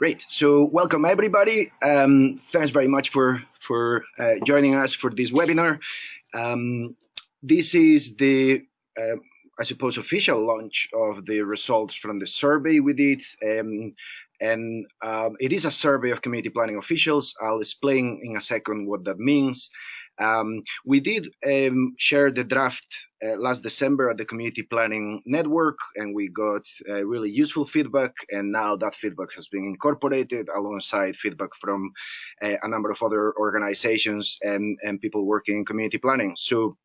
Great. So welcome everybody. Um, thanks very much for for uh, joining us for this webinar. Um, this is the, uh, I suppose, official launch of the results from the survey we did. Um, and um, it is a survey of community planning officials. I'll explain in a second what that means. Um, we did um, share the draft uh, last December at the Community Planning Network, and we got uh, really useful feedback. And now that feedback has been incorporated alongside feedback from uh, a number of other organizations and, and people working in community planning. So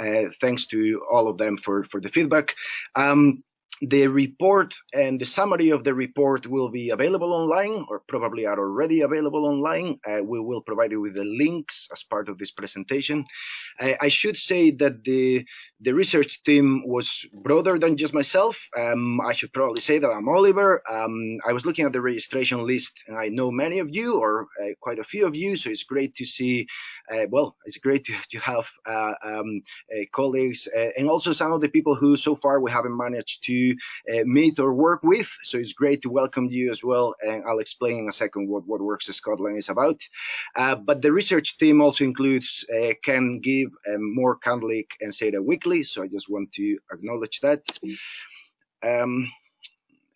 uh, thanks to all of them for, for the feedback. Um, the report and the summary of the report will be available online or probably are already available online. Uh, we will provide you with the links as part of this presentation. Uh, I should say that the the research team was broader than just myself. Um, I should probably say that I'm Oliver. Um, I was looking at the registration list and I know many of you or uh, quite a few of you. So it's great to see, well, it's great to, to have uh, um, uh, colleagues uh, and also some of the people who so far we haven't managed to uh, meet or work with. So it's great to welcome you as well. And I'll explain in a second what, what Works Scotland is about. but the research team also includes Ken Gibb, um, Mor Kandlik and Sarah Weakley so I just want to acknowledge that. Um,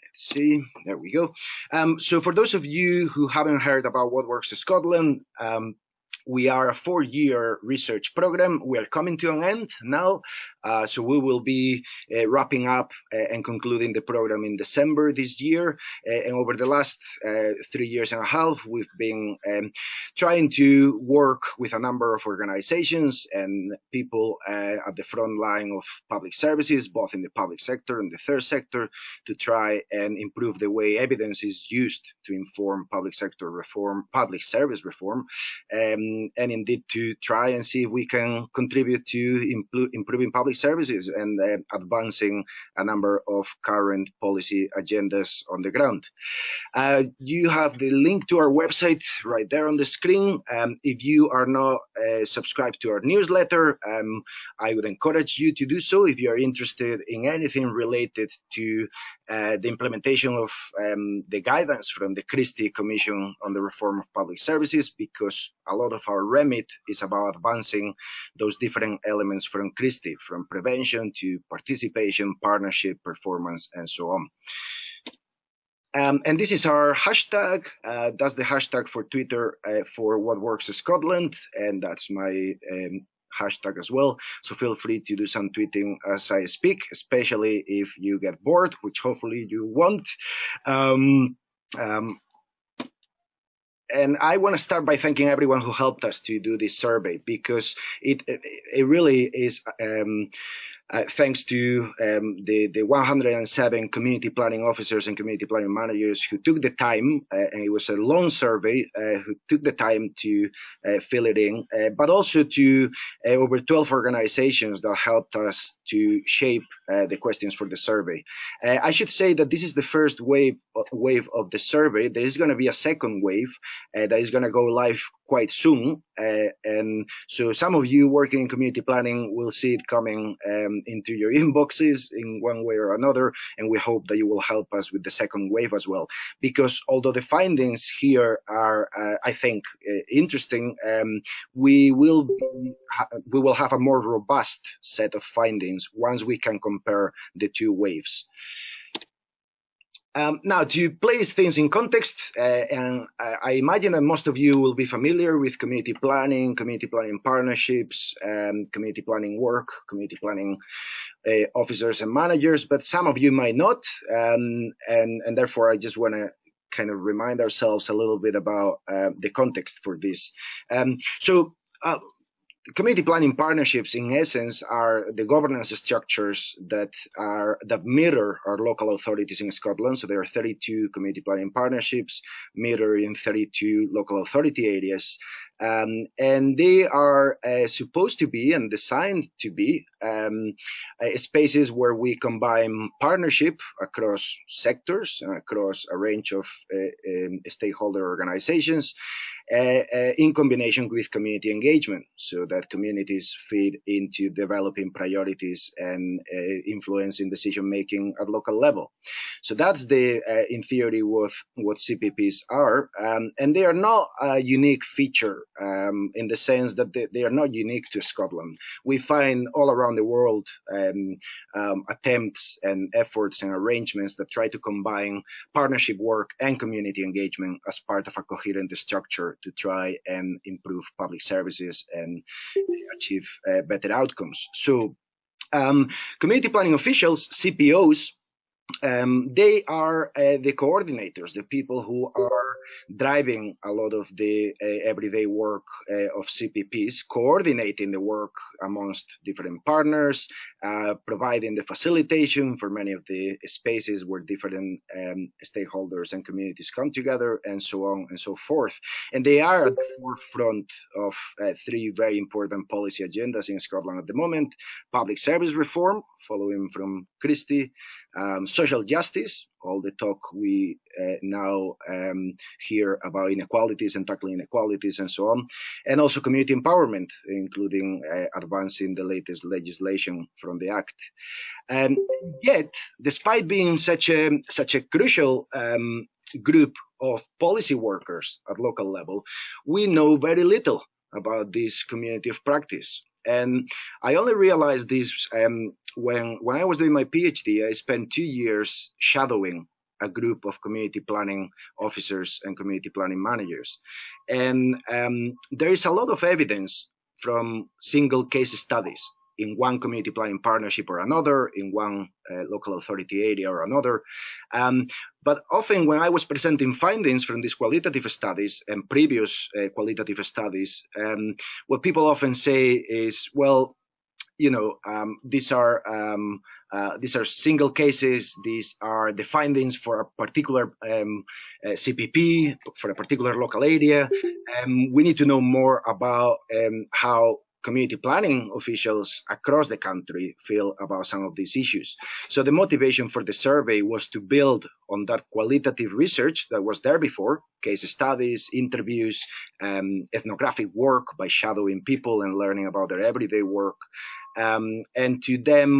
let's see, there we go. Um, so for those of you who haven't heard about What Works Scotland, um, we are a four-year research program. We are coming to an end now, uh, so we will be uh, wrapping up uh, and concluding the program in December this year. Uh, and over the last three years and a half, we've been um, trying to work with a number of organizations and people at the front line of public services, both in the public sector and the third sector, to try and improve the way evidence is used to inform public sector reform, public service reform. Um, and, indeed to try and see if we can contribute to improving public services and uh, advancing a number of current policy agendas on the ground. Uh, you have the link to our website right there on the screen. Um, if you are not uh, subscribed to our newsletter, um, I would encourage you to do so if you are interested in anything related to uh, the implementation of um, the guidance from the Christie Commission on the Reform of Public Services, because a lot of our remit is about advancing those different elements from Christie, from prevention to participation, partnership, performance, and so on. Um, and this is our hashtag. Uh, that's the hashtag for Twitter uh, for What Works Scotland, and that's my um, hashtag as well. So feel free to do some tweeting as I speak, especially if you get bored, which hopefully you won't. Um, um, and I want to start by thanking everyone who helped us to do this survey because it it, it really is um, uh, thanks to um, the, the 107 community planning officers and community planning managers who took the time, uh, and it was a long survey, uh, who took the time to uh, fill it in, uh, but also to uh, over 12 organizations that helped us to shape the questions for the survey. I should say that this is the first wave, wave of the survey. There is going to be a second wave that is going to go live quite soon. And so some of you working in community planning will see it coming um, into your inboxes in one way or another. And we hope that you will help us with the second wave as well. Because although the findings here are, uh, I think, uh, interesting, um, we will we will have a more robust set of findings once we can compare the two waves. Um, now, to place things in context, uh, and I imagine that most of you will be familiar with community planning, community planning partnerships, um, community planning work, community planning uh, officers and managers, but some of you might not, um, and, and therefore I just want to kind of remind ourselves a little bit about uh, the context for this. Um, so uh, community planning partnerships in essence are the governance structures that are that mirror our local authorities in Scotland. So there are 32 community planning partnerships mirroring 32 local authority areas. Um, and they are uh, supposed to be and designed to be um, uh, spaces where we combine partnership across sectors, across a range of uh, um, stakeholder organizations, uh, uh, in combination with community engagement so that communities feed into developing priorities and influencing decision making at local level. So that's the, in theory, what, what CPPs are. Um, and they are not a unique feature um, in the sense that they, they, are not unique to Scotland. We find all around the world um, um attempts and efforts and arrangements that try to combine partnership work and community engagement as part of a coherent structure to try and improve public services and achieve uh, better outcomes. So um, community planning officials, CPOs, um, they are uh, the coordinators, the people who are driving a lot of the uh, everyday work uh, of CPPs, coordinating the work amongst different partners, uh, providing the facilitation for many of the spaces where different um, stakeholders and communities come together, and so on and so forth. And they are at the forefront of uh, three very important policy agendas in Scotland at the moment: public service reform, following from Christie, um, social justice, all the talk we uh, now um, hear about inequalities and tackling inequalities and so on, and also community empowerment, including uh, advancing the latest legislation from the Act. And yet, despite being such a such a crucial um, group of policy workers at local level, we know very little about this community of practice. And I only realized this um, when when I was doing my PhD. I spent two years shadowing a group of community planning officers and community planning managers, and um, there is a lot of evidence from single case studies in one community planning partnership or another, in one uh, local authority area or another. Um, but often when I was presenting findings from these qualitative studies and previous uh, qualitative studies, um, what people often say is, well, you know, um, these are um, uh, these are single cases. These are the findings for a particular um, uh, CPP for a particular local area. Um, we need to know more about um, how community planning officials across the country feel about some of these issues. So the motivation for the survey was to build on that qualitative research that was there before, case studies, interviews, um, ethnographic work by shadowing people and learning about their everyday work, um, and to then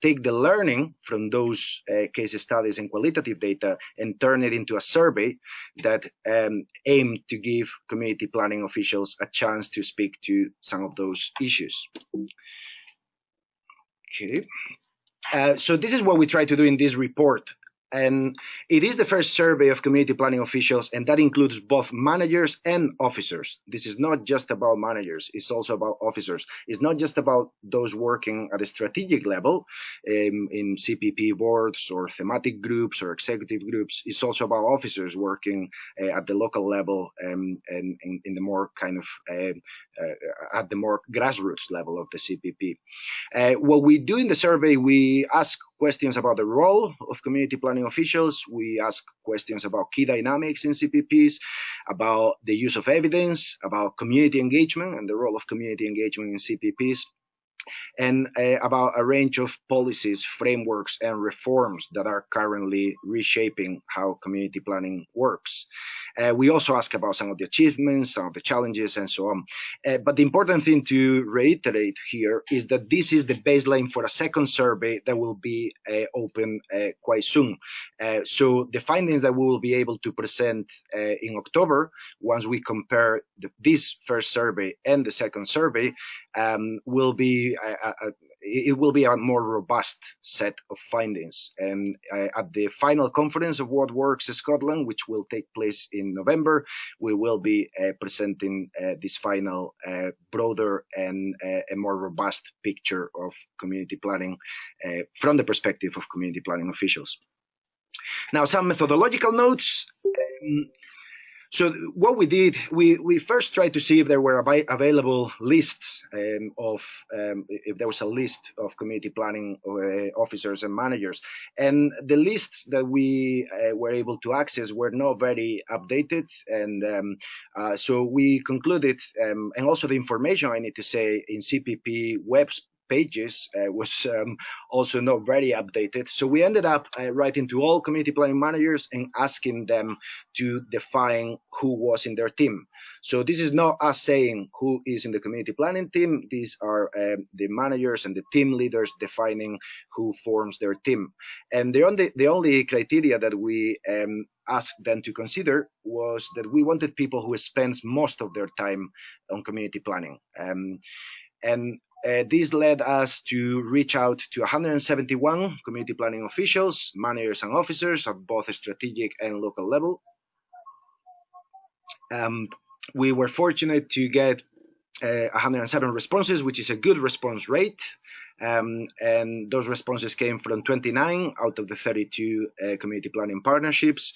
take the learning from those uh, case studies and qualitative data and turn it into a survey that um, aim to give community planning officials a chance to speak to some of those issues. Okay. Uh, so this is what we try to do in this report. And it is the first survey of community planning officials, and that includes both managers and officers. This is not just about managers, it's also about officers. It's not just about those working at a strategic level um, in CPP boards or thematic groups or executive groups. It's also about officers working uh, at the local level um, and, and, in the more kind of uh, at the more grassroots level of the CPP. Uh, what we do in the survey, we ask questions about the role of community planning officials. We ask questions about key dynamics in CPPs, about the use of evidence, about community engagement and the role of community engagement in CPPs and uh, about a range of policies, frameworks, and reforms that are currently reshaping how community planning works. Uh, we also ask about some of the achievements, some of the challenges, and so on. Uh, but the important thing to reiterate here is that this is the baseline for a second survey that will be uh, open uh, quite soon. Uh, so the findings that we will be able to present in October, once we compare the, this first survey and the second survey, um, will be a, a, it will be a more robust set of findings. And uh, at the final conference of What Works in Scotland, which will take place in November, we will be uh, presenting uh, this final uh, broader and uh, a more robust picture of community planning uh, from the perspective of community planning officials. Now, some methodological notes. Um, So what we did, we, we first tried to see if there were available lists um, of, um, if there was a list of community planning uh, officers and managers. And the lists that we uh, were able to access were not very updated. And um, uh, so we concluded, um, and also the information I need to say in CPP webs pages uh, was um, also not very updated. So we ended up uh, writing to all community planning managers and asking them to define who was in their team. So this is not us saying who is in the community planning team. These are um, the managers and the team leaders defining who forms their team. And the only, the only criteria that we um, asked them to consider was that we wanted people who spends most of their time on community planning. Um, and uh, this led us to reach out to 171 community planning officials, managers and officers at both strategic and local level. Um, we were fortunate to get uh, 107 responses, which is a good response rate. Um, and those responses came from 29 out of the 32 uh, community planning partnerships.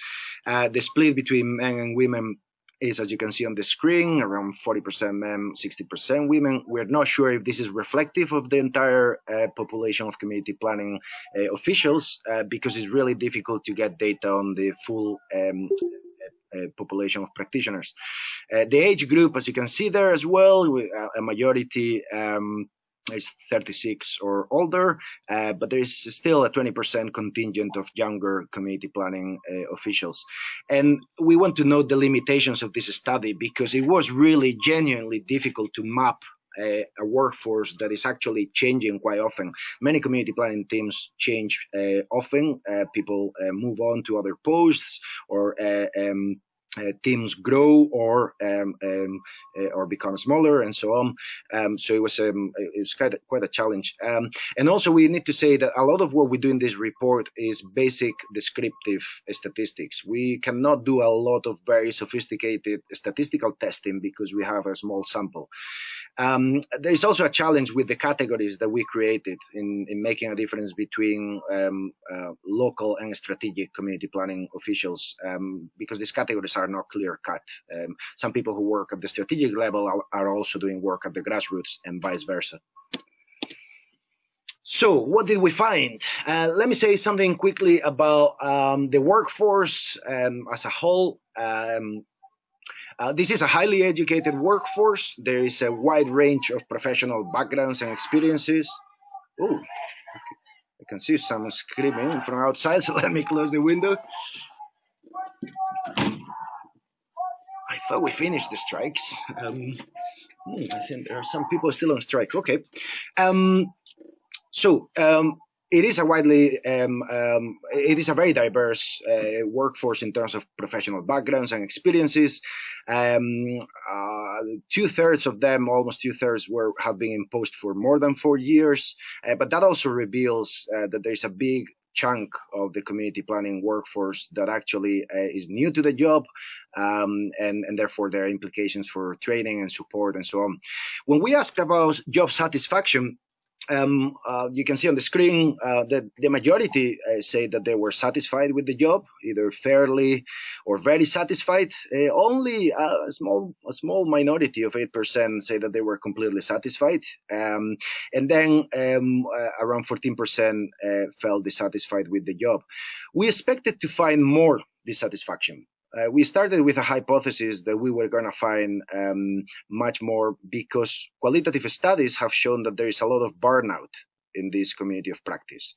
Uh, the split between men and women is, as you can see on the screen, around 40% men, 60% women. We're not sure if this is reflective of the entire uh, population of community planning uh, officials uh, because it's really difficult to get data on the full um, uh, population of practitioners. Uh, the age group, as you can see there as well, uh, a majority um, is 36 or older, uh, but there is still a 20% contingent of younger community planning uh, officials. And we want to know the limitations of this study because it was really genuinely difficult to map a, a, workforce that is actually changing quite often. Many community planning teams change uh, often. Uh, people uh, move on to other posts or uh, um, uh, teams grow or um, um, uh, or become smaller and so on. Um, so it was um, it was quite a, quite a challenge. Um, and also we need to say that a lot of what we do in this report is basic descriptive statistics. We cannot do a lot of very sophisticated statistical testing because we have a small sample. Um, there is also a challenge with the categories that we created in, in making a difference between um, uh, local and strategic community planning officials because these categories are not clear cut. Um, some people who work at the strategic level are, are also doing work at the grassroots and vice versa. So what did we find? Uh, let me say something quickly about um, the workforce um, as a whole. Um, uh, this is a highly educated workforce. There is a wide range of professional backgrounds and experiences. Oh, I can see some screaming from outside, so let me close the window. Thought we finished the strikes. Um, hmm, I think there are some people still on strike. Okay. Um, so um, it is a widely, um, um, it is a very diverse uh, workforce in terms of professional backgrounds and experiences. Um, uh, two thirds of them, almost two thirds, were have been in post for more than four years. Uh, but that also reveals uh, that there is a big chunk of the community planning workforce that actually uh, is new to the job um, and, and therefore there are implications for training and support and so on. When we asked about job satisfaction, um, uh, you can see on the screen uh, that the majority uh, say that they were satisfied with the job, either fairly or very satisfied. Uh, only a small a small minority of eight percent say that they were completely satisfied, um, and then um, uh, around fourteen percent uh, felt dissatisfied with the job. We expected to find more dissatisfaction uh, we started with a hypothesis that we were going to find um, much more because qualitative studies have shown that there is a lot of burnout in this community of practice.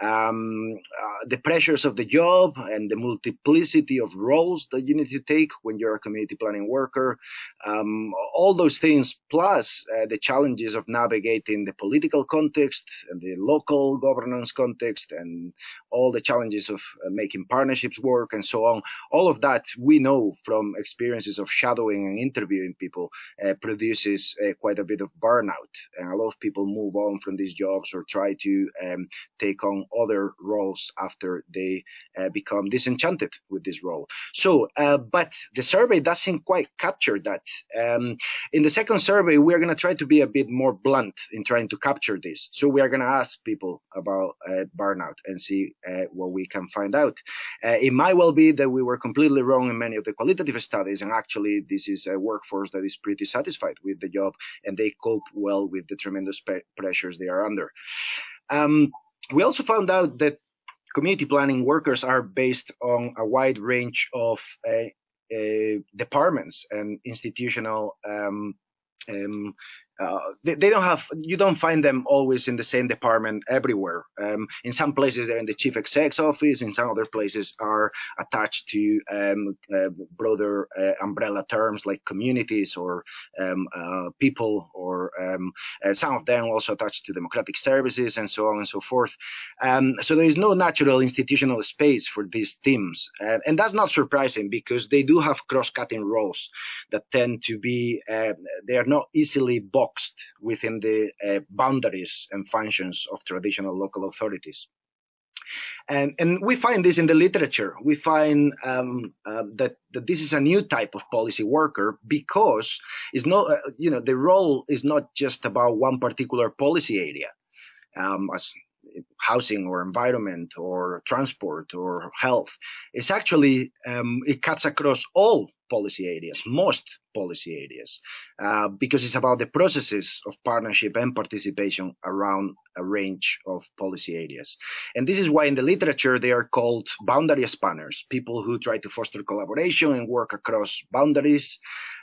Um, uh, the pressures of the job and the multiplicity of roles that you need to take when you're a community planning worker, um, all those things, plus uh, the challenges of navigating the political context and the local governance context and all the challenges of uh, making partnerships work and so on. All of that we know from experiences of shadowing and interviewing people uh, produces uh, quite a bit of burnout. And a lot of people move on from these jobs or try to um, take on other roles after they uh, become disenchanted with this role. So, uh, but the survey doesn't quite capture that. Um, in the second survey, we're going to try to be a bit more blunt in trying to capture this. So we are going to ask people about uh, burnout and see what we can find out. It might well be that we were completely wrong in many of the qualitative studies, and actually this is a workforce that is pretty satisfied with the job and they cope well with the tremendous pressures they are under. Um, we also found out that community planning workers are based on a wide range of uh, uh, departments and institutional um, um, uh, they, they, don't have you don't find them always in the same department everywhere. Um, in some places they're in the chief exec's office in some other places are attached to um, uh, broader uh, umbrella terms like communities or um, uh, people or um, uh, some of them also attached to democratic services and so on and so forth. Um, so there is no natural institutional space for these teams. And that's not surprising because they do have cross-cutting roles that tend to be they are not easily boxed boxed within the uh, boundaries and functions of traditional local authorities. And, and we find this in the literature. We find um, uh, that, that this is a new type of policy worker because it's not, uh, you know, the role is not just about one particular policy area, um, as housing or environment or transport or health. It's actually, um, it cuts across all policy areas, most policy areas, uh, because it's about the processes of partnership and participation around a range of policy areas. And this is why in the literature they are called boundary spanners, people who try to foster collaboration and work across boundaries.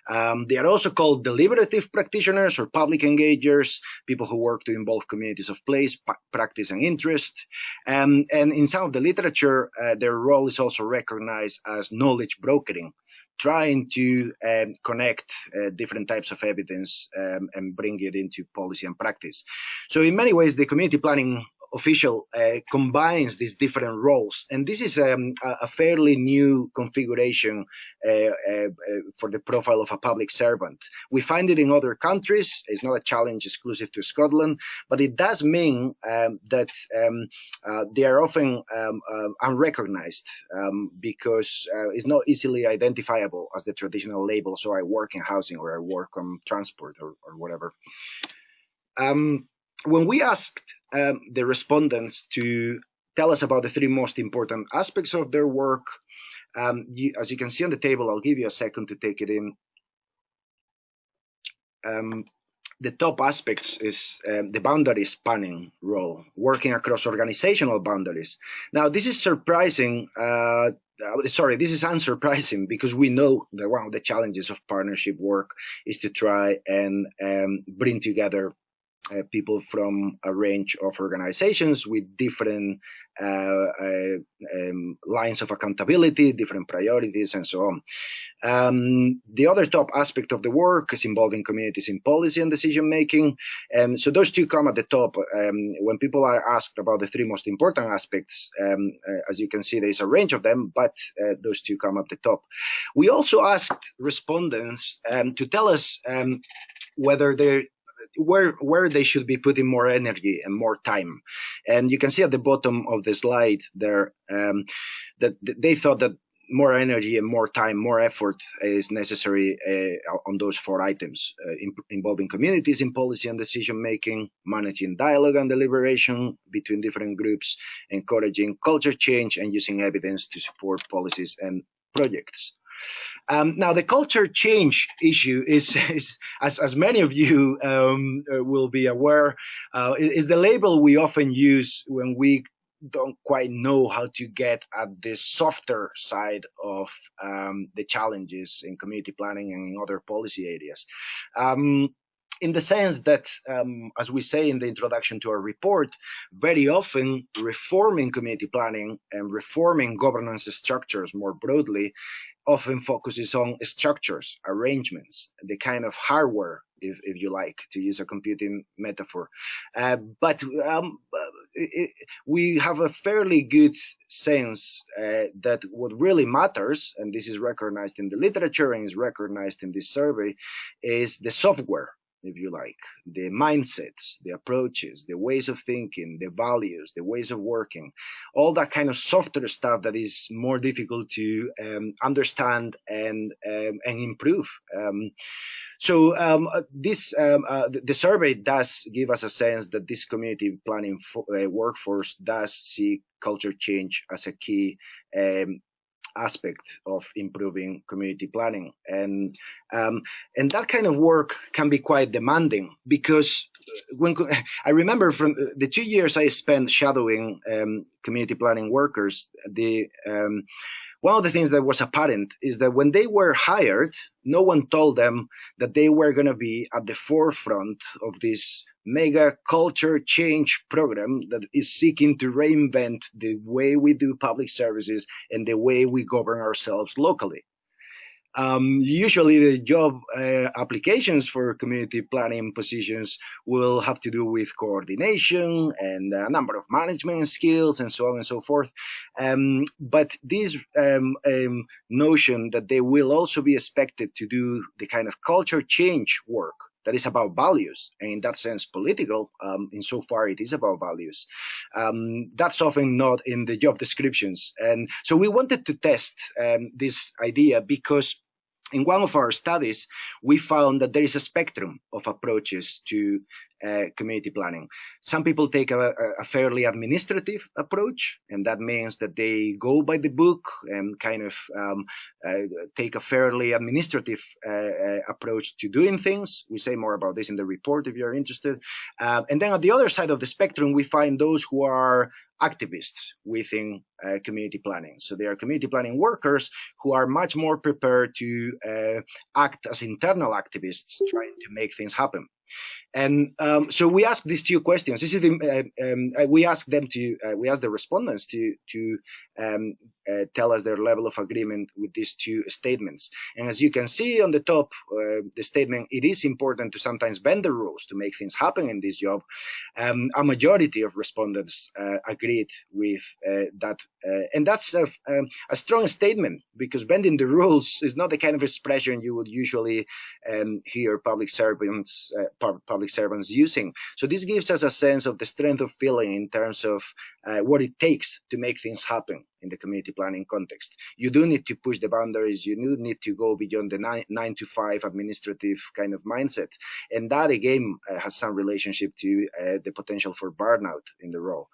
Um, they are also called deliberative practitioners or public engagers, people who work to involve communities of place, practice, and interest. Um, and in some of the literature, uh, their role is also recognized as knowledge brokering, trying to um, connect uh, different types of evidence um, and bring it into policy and practice. So in many ways, the community planning official uh, combines these different roles. And this is um, a, fairly new configuration uh, uh, uh, for the profile of a public servant. We find it in other countries. It's not a challenge exclusive to Scotland, but it does mean um, that um, uh, they are often um, uh, unrecognized um, because it's not easily identifiable as the traditional label. So I work in housing or I work on transport or, or whatever. Um, when we asked um, the respondents to tell us about the three most important aspects of their work, um, you, as you can see on the table, I'll give you a second to take it in. Um, the top aspects is um, the boundary spanning role, working across organizational boundaries. Now, this is surprising. Uh, uh, sorry, this is unsurprising because we know that one of the challenges of partnership work is to try and um, bring together uh, people from a range of organizations with different uh, uh, um, lines of accountability, different priorities, and so on. Um, the other top aspect of the work is involving communities in policy and decision making. Um, so those two come at the top. Um, when people are asked about the three most important aspects, um, uh, as you can see, there is a range of them, but uh, those two come at the top. We also asked respondents um, to tell us whether they're where where they should be putting more energy and more time. And you can see at the bottom of the slide there um, that they thought that more energy and more time, more effort is necessary uh, on those four items, uh, in, involving communities in policy and decision making, managing dialogue and deliberation between different groups, encouraging culture change, and using evidence to support policies and projects. Um, now, the culture change issue is, is as, as many of you um, uh, will be aware, uh, is the label we often use when we don't quite know how to get at the softer side of um, the challenges in community planning and in other policy areas. Um, in the sense that, um, as we say in the introduction to our report, very often reforming community planning and reforming governance structures more broadly often focuses on structures, arrangements, the kind of hardware, if, if you like, to use a computing metaphor. Uh, but um, it, we have a fairly good sense uh, that what really matters, and this is recognized in the literature and is recognized in this survey, is the software if you like, the mindsets, the approaches, the ways of thinking, the values, the ways of working, all that kind of softer stuff that is more difficult to um, understand and um, and improve. Um, so um, uh, this um, uh, the survey does give us a sense that this community planning uh, workforce does see culture change as a key um, aspect of improving community planning. And um, and that kind of work can be quite demanding because when I remember from the two years I spent shadowing um, community planning workers, the um, one of the things that was apparent is that when they were hired, no one told them that they were going to be at the forefront of this mega culture change program that is seeking to reinvent the way we do public services and the way we govern ourselves locally. Um, usually the job uh, applications for community planning positions will have to do with coordination and a number of management skills and so on and so forth. Um, but this um, um notion that they will also be expected to do the kind of culture change work that is about values. And in that sense political um, insofar it is about values. Um, that's often not in the job descriptions. And so we wanted to test um, this idea because in one of our studies, we found that there is a spectrum of approaches to uh, community planning. Some people take a, a, fairly administrative approach, and that means that they go by the book and kind of um, uh, take a fairly administrative uh, uh approach to doing things. We say more about this in the report if you're interested. Uh, and then at the other side of the spectrum, we find those who are activists within uh, community planning. So they are community planning workers who are much more prepared to uh, act as internal activists, trying to make things happen. And um, so we ask these two questions. This is the, uh, um, uh, we ask them to, uh, we ask the respondents to to um, uh, tell us their level of agreement with these two statements. And as you can see on the top, uh, the statement, it is important to sometimes bend the rules to make things happen in this job. Um, a majority of respondents uh, agreed with that. and that's a, um, a, strong statement because bending the rules is not the kind of expression you would usually um, hear public servants public servants using. So this gives us a sense of the strength of feeling in terms of uh, what it takes to make things happen in the community planning context. You do need to push the boundaries. You do need to go beyond the nine, nine to five administrative kind of mindset. And that again uh, has some relationship to uh, the potential for burnout in the role.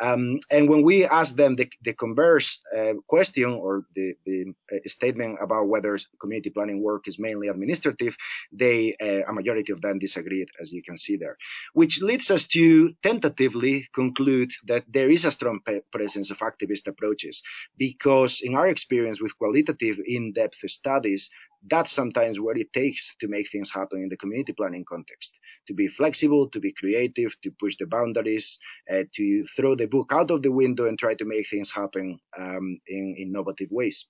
Um, and when we ask them the, the converse uh, question or the, the uh, statement about whether community planning work is mainly administrative, they, uh, a majority of them disagreed, as you can see there, which leads us to tentatively conclude that there is a strong presence of activist approaches because in our experience with qualitative in-depth studies that's sometimes what it takes to make things happen in the community planning context. To be flexible to be creative to push the boundaries uh, to throw the book out of the window and try to make things happen um, in innovative ways.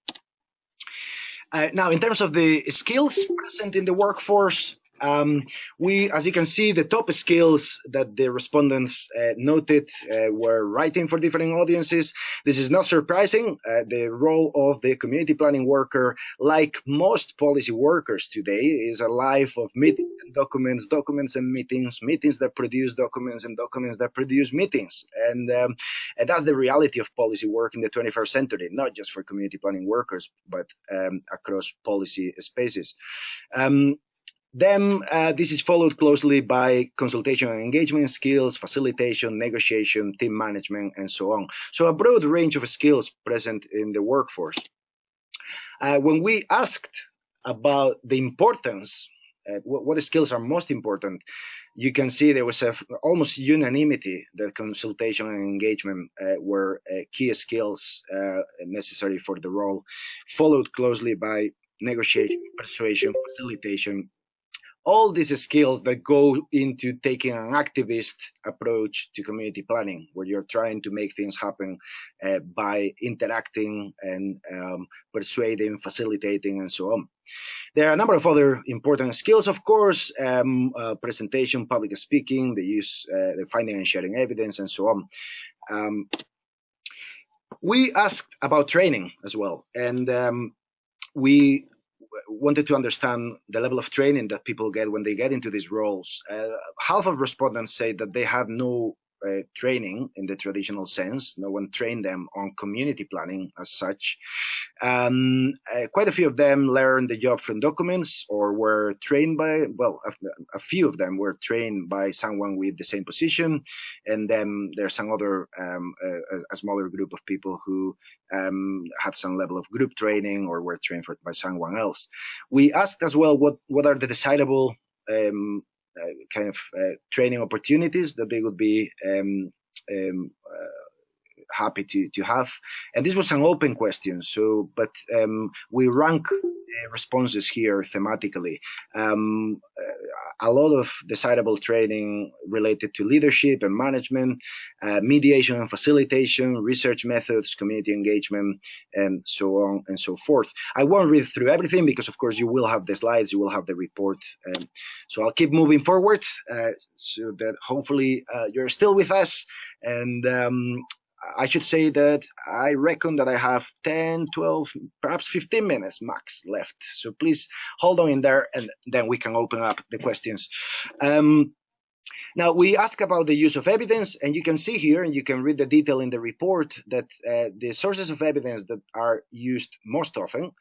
Uh, now in terms of the skills present in the workforce um, we, as you can see, the top skills that the respondents uh, noted uh, were writing for different audiences. This is not surprising. Uh, the role of the community planning worker, like most policy workers today, is a life of meetings and documents, documents and meetings, meetings that produce documents and documents that produce meetings. And, um, and that's the reality of policy work in the 21st century, not just for community planning workers, but um, across policy spaces. Um, then uh, this is followed closely by consultation and engagement skills, facilitation, negotiation, team management, and so on. So a broad range of skills present in the workforce. Uh, when we asked about the importance, uh, what, what, skills are most important, you can see there was a, almost unanimity that consultation and engagement uh, were uh, key skills uh, necessary for the role, followed closely by negotiation, persuasion, facilitation, all these skills that go into taking an activist approach to community planning, where you're trying to make things happen uh, by interacting and um, persuading, facilitating, and so on. There are a number of other important skills, of course, um, uh, presentation, public speaking, the use, uh, the finding and sharing evidence, and so on. Um, we asked about training as well, and um, we wanted to understand the level of training that people get when they get into these roles. Uh, half of respondents say that they have no uh, training in the traditional sense. No one trained them on community planning as such. Um, uh, quite a few of them learned the job from documents or were trained by, well, a, a, few of them were trained by someone with the same position. And then there's some other, um, a, a, smaller group of people who um, had some level of group training or were trained for, by someone else. We asked as well what, what are the decidable um, kind of uh, training opportunities that they would be um, um, uh, happy to to have. And this was an open question. So, but um, we rank responses here thematically. Um, a lot of desirable training related to leadership and management, uh, mediation and facilitation, research methods, community engagement, and so on and so forth. I won't read through everything because, of course, you will have the slides, you will have the report. Um, so I'll keep moving forward uh, so that hopefully uh, you're still with us and um, I should say that I reckon that I have 10, 12, perhaps 15 minutes max left. So please hold on in there and then we can open up the questions. Um, now, we ask about the use of evidence, and you can see here, and you can read the detail in the report, that uh, the sources of evidence that are used most often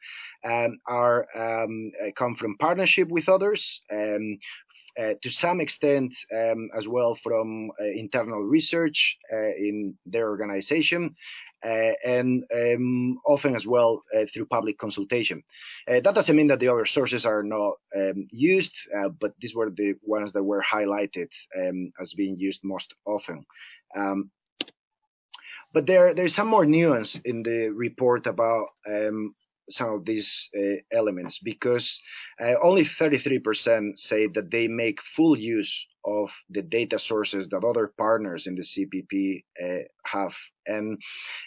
um, are um, uh, come from partnership with others, um, uh, to some extent um, as well from uh, internal research uh, in their organization, and um, often as well uh, through public consultation. Uh, that doesn't mean that the other sources are not um, used, but these were the ones that were highlighted um, as being used most often. Um, but there, there's some more nuance in the report about um, some of these uh, elements because uh, only 33% say that they make full use of the data sources that other partners in the CPP uh, have. And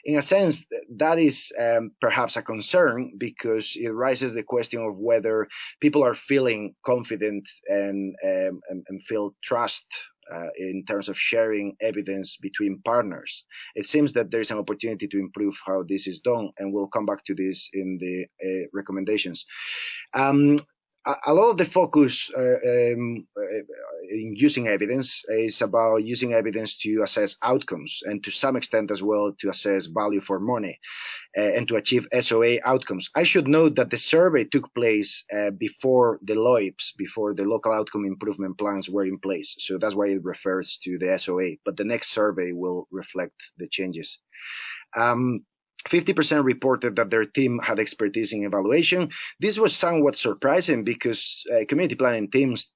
in a sense, that is um, perhaps a concern because it raises the question of whether people are feeling confident and, um, and, and feel trust uh, in terms of sharing evidence between partners. It seems that there's an opportunity to improve how this is done, and we'll come back to this in the uh, recommendations. Um, a lot of the focus uh, um, uh, in using evidence is about using evidence to assess outcomes and to some extent as well to assess value for money uh, and to achieve SOA outcomes. I should note that the survey took place uh, before the LOIPs, before the local outcome improvement plans were in place. So that's why it refers to the SOA, but the next survey will reflect the changes. Um, 50% reported that their team had expertise in evaluation. This was somewhat surprising because uh, community planning teams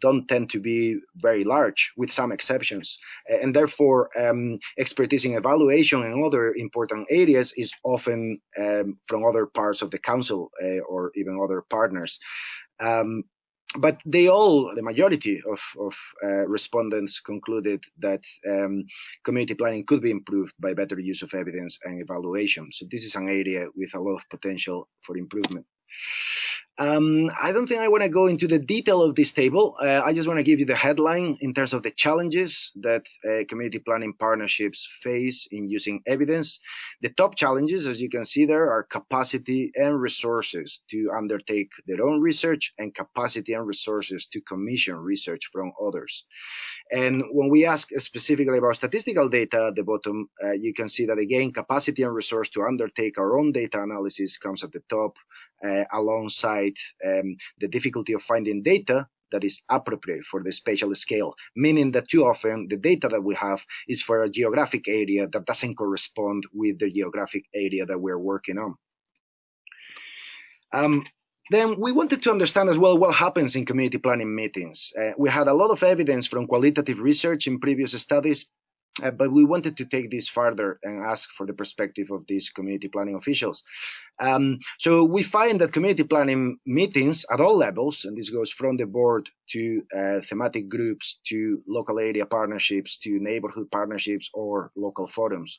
don't tend to be very large, with some exceptions. And therefore, um, expertise in evaluation and other important areas is often um, from other parts of the council uh, or even other partners. Um, but they all, the majority of, of uh, respondents concluded that um, community planning could be improved by better use of evidence and evaluation. So this is an area with a lot of potential for improvement. Um, I don't think I want to go into the detail of this table. Uh, I just want to give you the headline in terms of the challenges that uh, community planning partnerships face in using evidence. The top challenges, as you can see there, are capacity and resources to undertake their own research and capacity and resources to commission research from others. And when we ask specifically about statistical data at the bottom, uh, you can see that again, capacity and resource to undertake our own data analysis comes at the top uh, um, the difficulty of finding data that is appropriate for the spatial scale, meaning that too often the data that we have is for a geographic area that doesn't correspond with the geographic area that we're working on. Um, then we wanted to understand as well what happens in community planning meetings. Uh, we had a lot of evidence from qualitative research in previous studies uh, but we wanted to take this further and ask for the perspective of these community planning officials. Um, so we find that community planning meetings at all levels, and this goes from the board to uh, thematic groups, to local area partnerships, to neighborhood partnerships or local forums.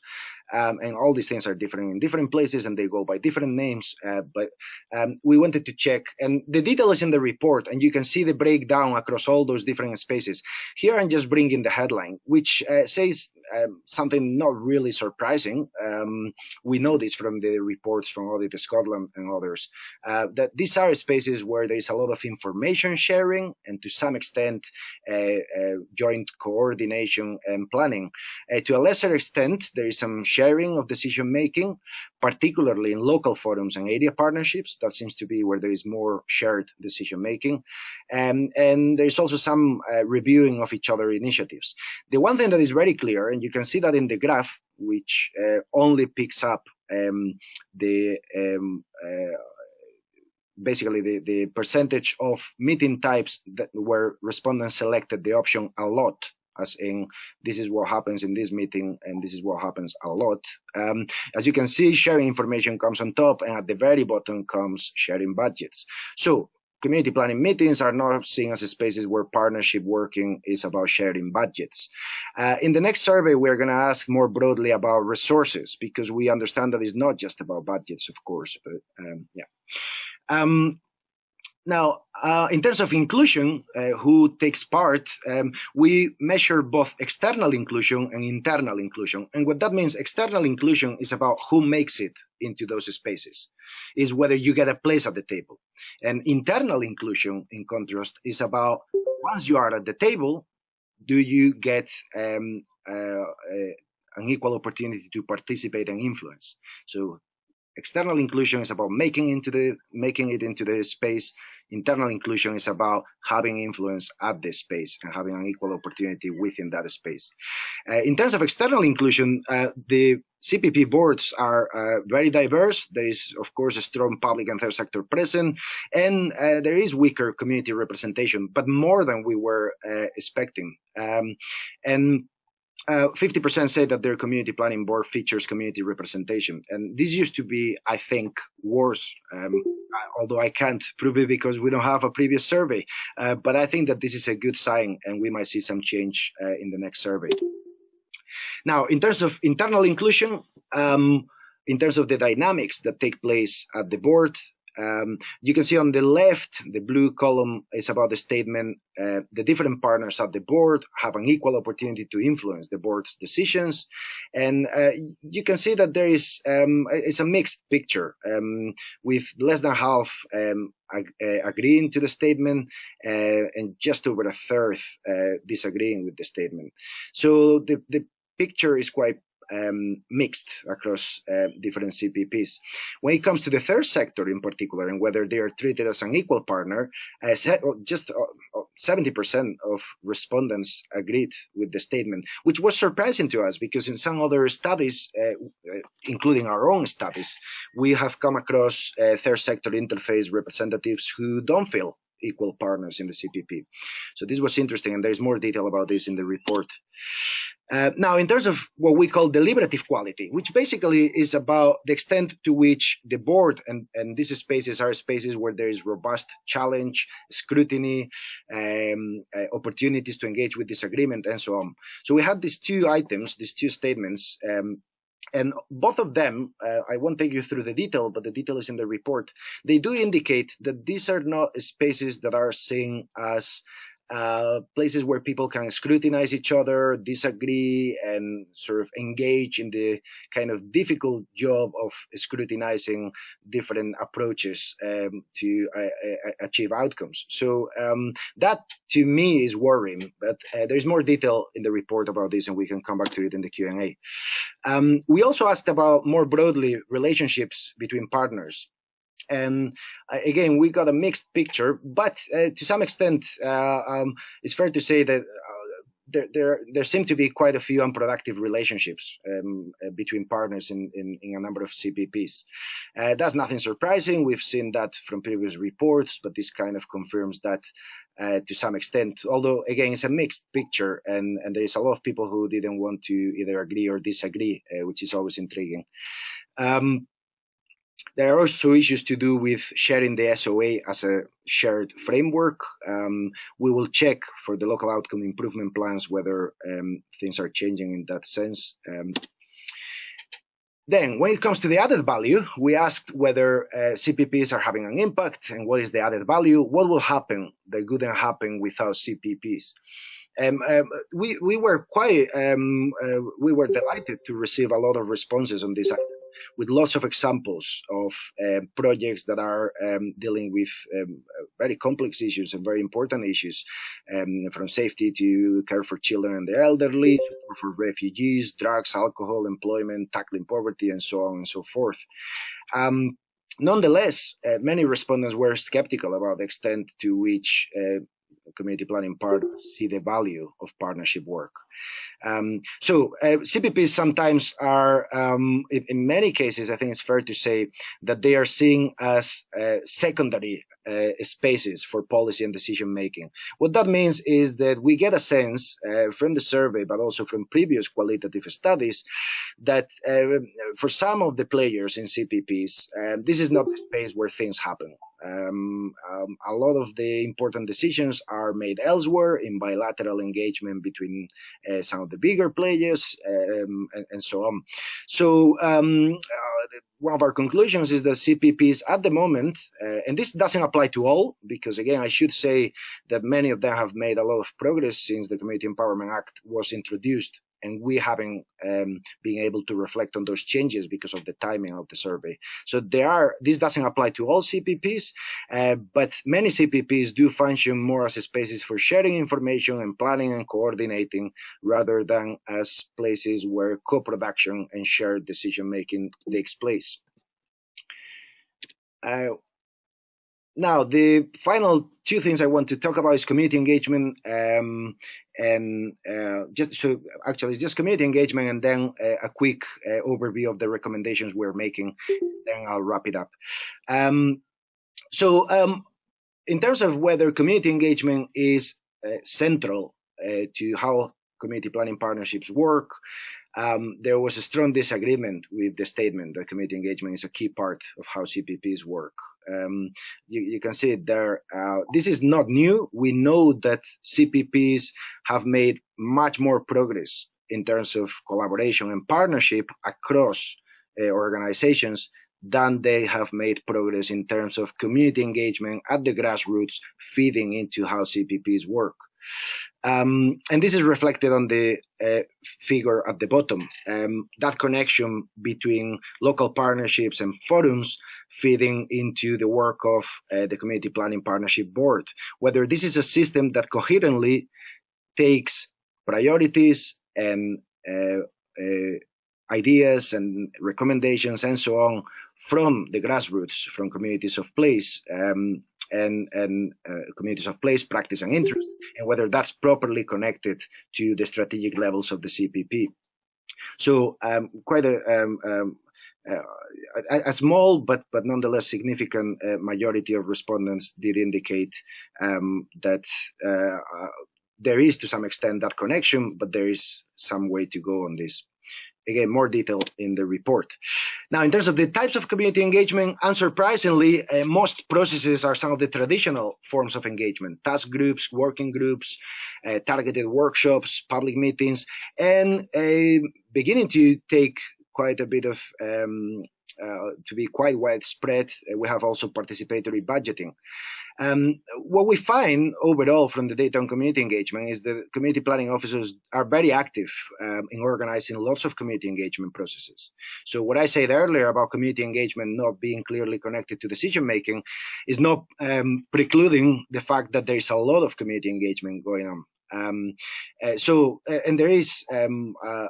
Um, and all these things are different in different places and they go by different names. Uh, but um, we wanted to check, and the detail is in the report, and you can see the breakdown across all those different spaces. Here I'm just bringing the headline, which uh, says um, something not really surprising. Um, we know this from the reports from Audit Scotland and others, uh, that these are spaces where there is a lot of information sharing and to some extent uh, uh, joint coordination and planning. Uh, to a lesser extent, there is some sharing of decision making, particularly in local forums and area partnerships. That seems to be where there is more shared decision making. Um, and there's also some uh, reviewing of each other initiatives. The one thing that is very clear, and you can see that in the graph, which uh, only picks up um, the um, uh, basically the, the percentage of meeting types that where respondents selected the option a lot as in this is what happens in this meeting and this is what happens a lot. Um, as you can see, sharing information comes on top and at the very bottom comes sharing budgets. So community planning meetings are not seen as spaces where partnership working is about sharing budgets. Uh, in the next survey, we're going to ask more broadly about resources because we understand that it's not just about budgets, of course, but um, yeah. Um, now, uh, in terms of inclusion, uh, who takes part, um, we measure both external inclusion and internal inclusion. And what that means, external inclusion is about who makes it into those spaces, is whether you get a place at the table. And internal inclusion, in contrast, is about once you are at the table, do you get um, uh, uh an equal opportunity to participate and influence? So external inclusion is about making into the making it into the space internal inclusion is about having influence at the space and having an equal opportunity within that space uh, in terms of external inclusion uh, the CPP boards are uh, very diverse. There is, of course, a strong public and third sector present, and uh, there is weaker community representation, but more than we were uh, expecting. Um, and 50% uh, say that their community planning board features community representation. And this used to be, I think, worse, um, although I can't prove it because we don't have a previous survey. Uh, but I think that this is a good sign and we might see some change uh, in the next survey. Now, in terms of internal inclusion, um, in terms of the dynamics that take place at the board, um, you can see on the left, the blue column is about the statement, uh, the different partners at the board have an equal opportunity to influence the board's decisions. And uh, you can see that there is, um, it's a mixed picture um, with less than half um, ag uh, agreeing to the statement uh, and just over a third uh, disagreeing with the statement. So the, the picture is quite um, mixed across uh, different CPPs. When it comes to the third sector in particular, and whether they are treated as an equal partner, uh, just 70% uh, of respondents agreed with the statement, which was surprising to us because in some other studies, uh, uh, including our own studies, we have come across uh, third sector interface representatives who don't feel equal partners in the CPP. So this was interesting, and there's more detail about this in the report. Uh, now, in terms of what we call deliberative quality, which basically is about the extent to which the board and, and these spaces are spaces where there is robust challenge, scrutiny, um, uh, opportunities to engage with disagreement, and so on. So we had these two items, these two statements, um, and both of them, uh, I won't take you through the detail, but the detail is in the report. They do indicate that these are not spaces that are seen as uh, places where people can scrutinize each other, disagree, and sort of engage in the kind of difficult job of scrutinizing different approaches um, to uh, uh, achieve outcomes. So um, that, to me, is worrying. But uh, there's more detail in the report about this, and we can come back to it in the Q&A. Um, we also asked about more broadly relationships between partners. And uh, again, we got a mixed picture, but uh, to some extent, uh, um, it's fair to say that there, there, there seem to be quite a few unproductive relationships um, uh, between partners in, in, in, a number of CPPs. Uh, that's nothing surprising. We've seen that from previous reports, but this kind of confirms that uh, to some extent. Although, again, it's a mixed picture, and, and there is a lot of people who didn't want to either agree or disagree, which is always intriguing. Um, there are also issues to do with sharing the SOA as a shared framework. Um, we will check for the local outcome improvement plans whether um, things are changing in that sense. Um, then, when it comes to the added value, we asked whether uh, CPPs are having an impact and what is the added value, what will happen that couldn't happen without CPPs. um, uh, we we were quite um, uh, we were delighted to receive a lot of responses on this with lots of examples of uh, projects that are um, dealing with um, very complex issues and very important issues, um, from safety to care for children and the elderly, for refugees, drugs, alcohol, employment, tackling poverty, and so on and so forth. Um, nonetheless, uh, many respondents were skeptical about the extent to which uh, community planning partners see the value of partnership work. Um, so uh, CPPs sometimes are, um, in, in, many cases, I think it's fair to say that they are seen as uh, secondary spaces for policy and decision making. What that means is that we get a sense uh, from the survey, but also from previous qualitative studies, that uh, for some of the players in CPPs, um, this is not the space where things happen. Um, um, a lot of the important decisions are made elsewhere in bilateral engagement between uh, some of the bigger players um, and, and, so on. So um, uh, one of our conclusions is that CPPs at the moment, uh, and this doesn't apply to all, because again, I should say that many of them have made a lot of progress since the Community Empowerment Act was introduced and we haven't um, been able to reflect on those changes because of the timing of the survey. So there are this doesn't apply to all CPPs, uh, but many CPPs do function more as spaces for sharing information and planning and coordinating, rather than as places where co-production and shared decision making takes place. Uh, now, the final two things I want to talk about is community engagement um, and uh, just so actually it's just community engagement and then uh, a quick uh, overview of the recommendations we're making. Then I'll wrap it up. Um, so um, in terms of whether community engagement is uh, central uh, to how community planning partnerships work, um, there was a strong disagreement with the statement that community engagement is a key part of how CPPs work. Um, you, you, can see it there. Uh, this is not new. We know that CPPs have made much more progress in terms of collaboration and partnership across uh, organizations than they have made progress in terms of community engagement at the grassroots feeding into how CPPs work. Um, and this is reflected on the uh, figure at the bottom. Um, that connection between local partnerships and forums feeding into the work of uh, the Community Planning Partnership Board. Whether this is a system that coherently takes priorities and uh, uh ideas and recommendations and so on from the grassroots, from communities of place, um, and, and uh, communities of place, practice, and interest, and whether that's properly connected to the strategic levels of the CPP. So um, quite a, um, um, uh, a, a, small but but nonetheless significant uh, majority of respondents did indicate um, that uh, uh, there is to some extent that connection, but there is some way to go on this again, more detail in the report. Now, in terms of the types of community engagement, unsurprisingly, uh, most processes are some of the traditional forms of engagement, task groups, working groups, uh, targeted workshops, public meetings, and uh, beginning to take quite a bit of um, uh, to be quite widespread. Uh, we have also participatory budgeting. Um, what we find overall from the data on community engagement is that community planning officers are very active um, in organizing lots of community engagement processes. So what I said earlier about community engagement not being clearly connected to decision making is not um, precluding the fact that there is a lot of community engagement going on. Um, uh, so, uh, and there is um, uh,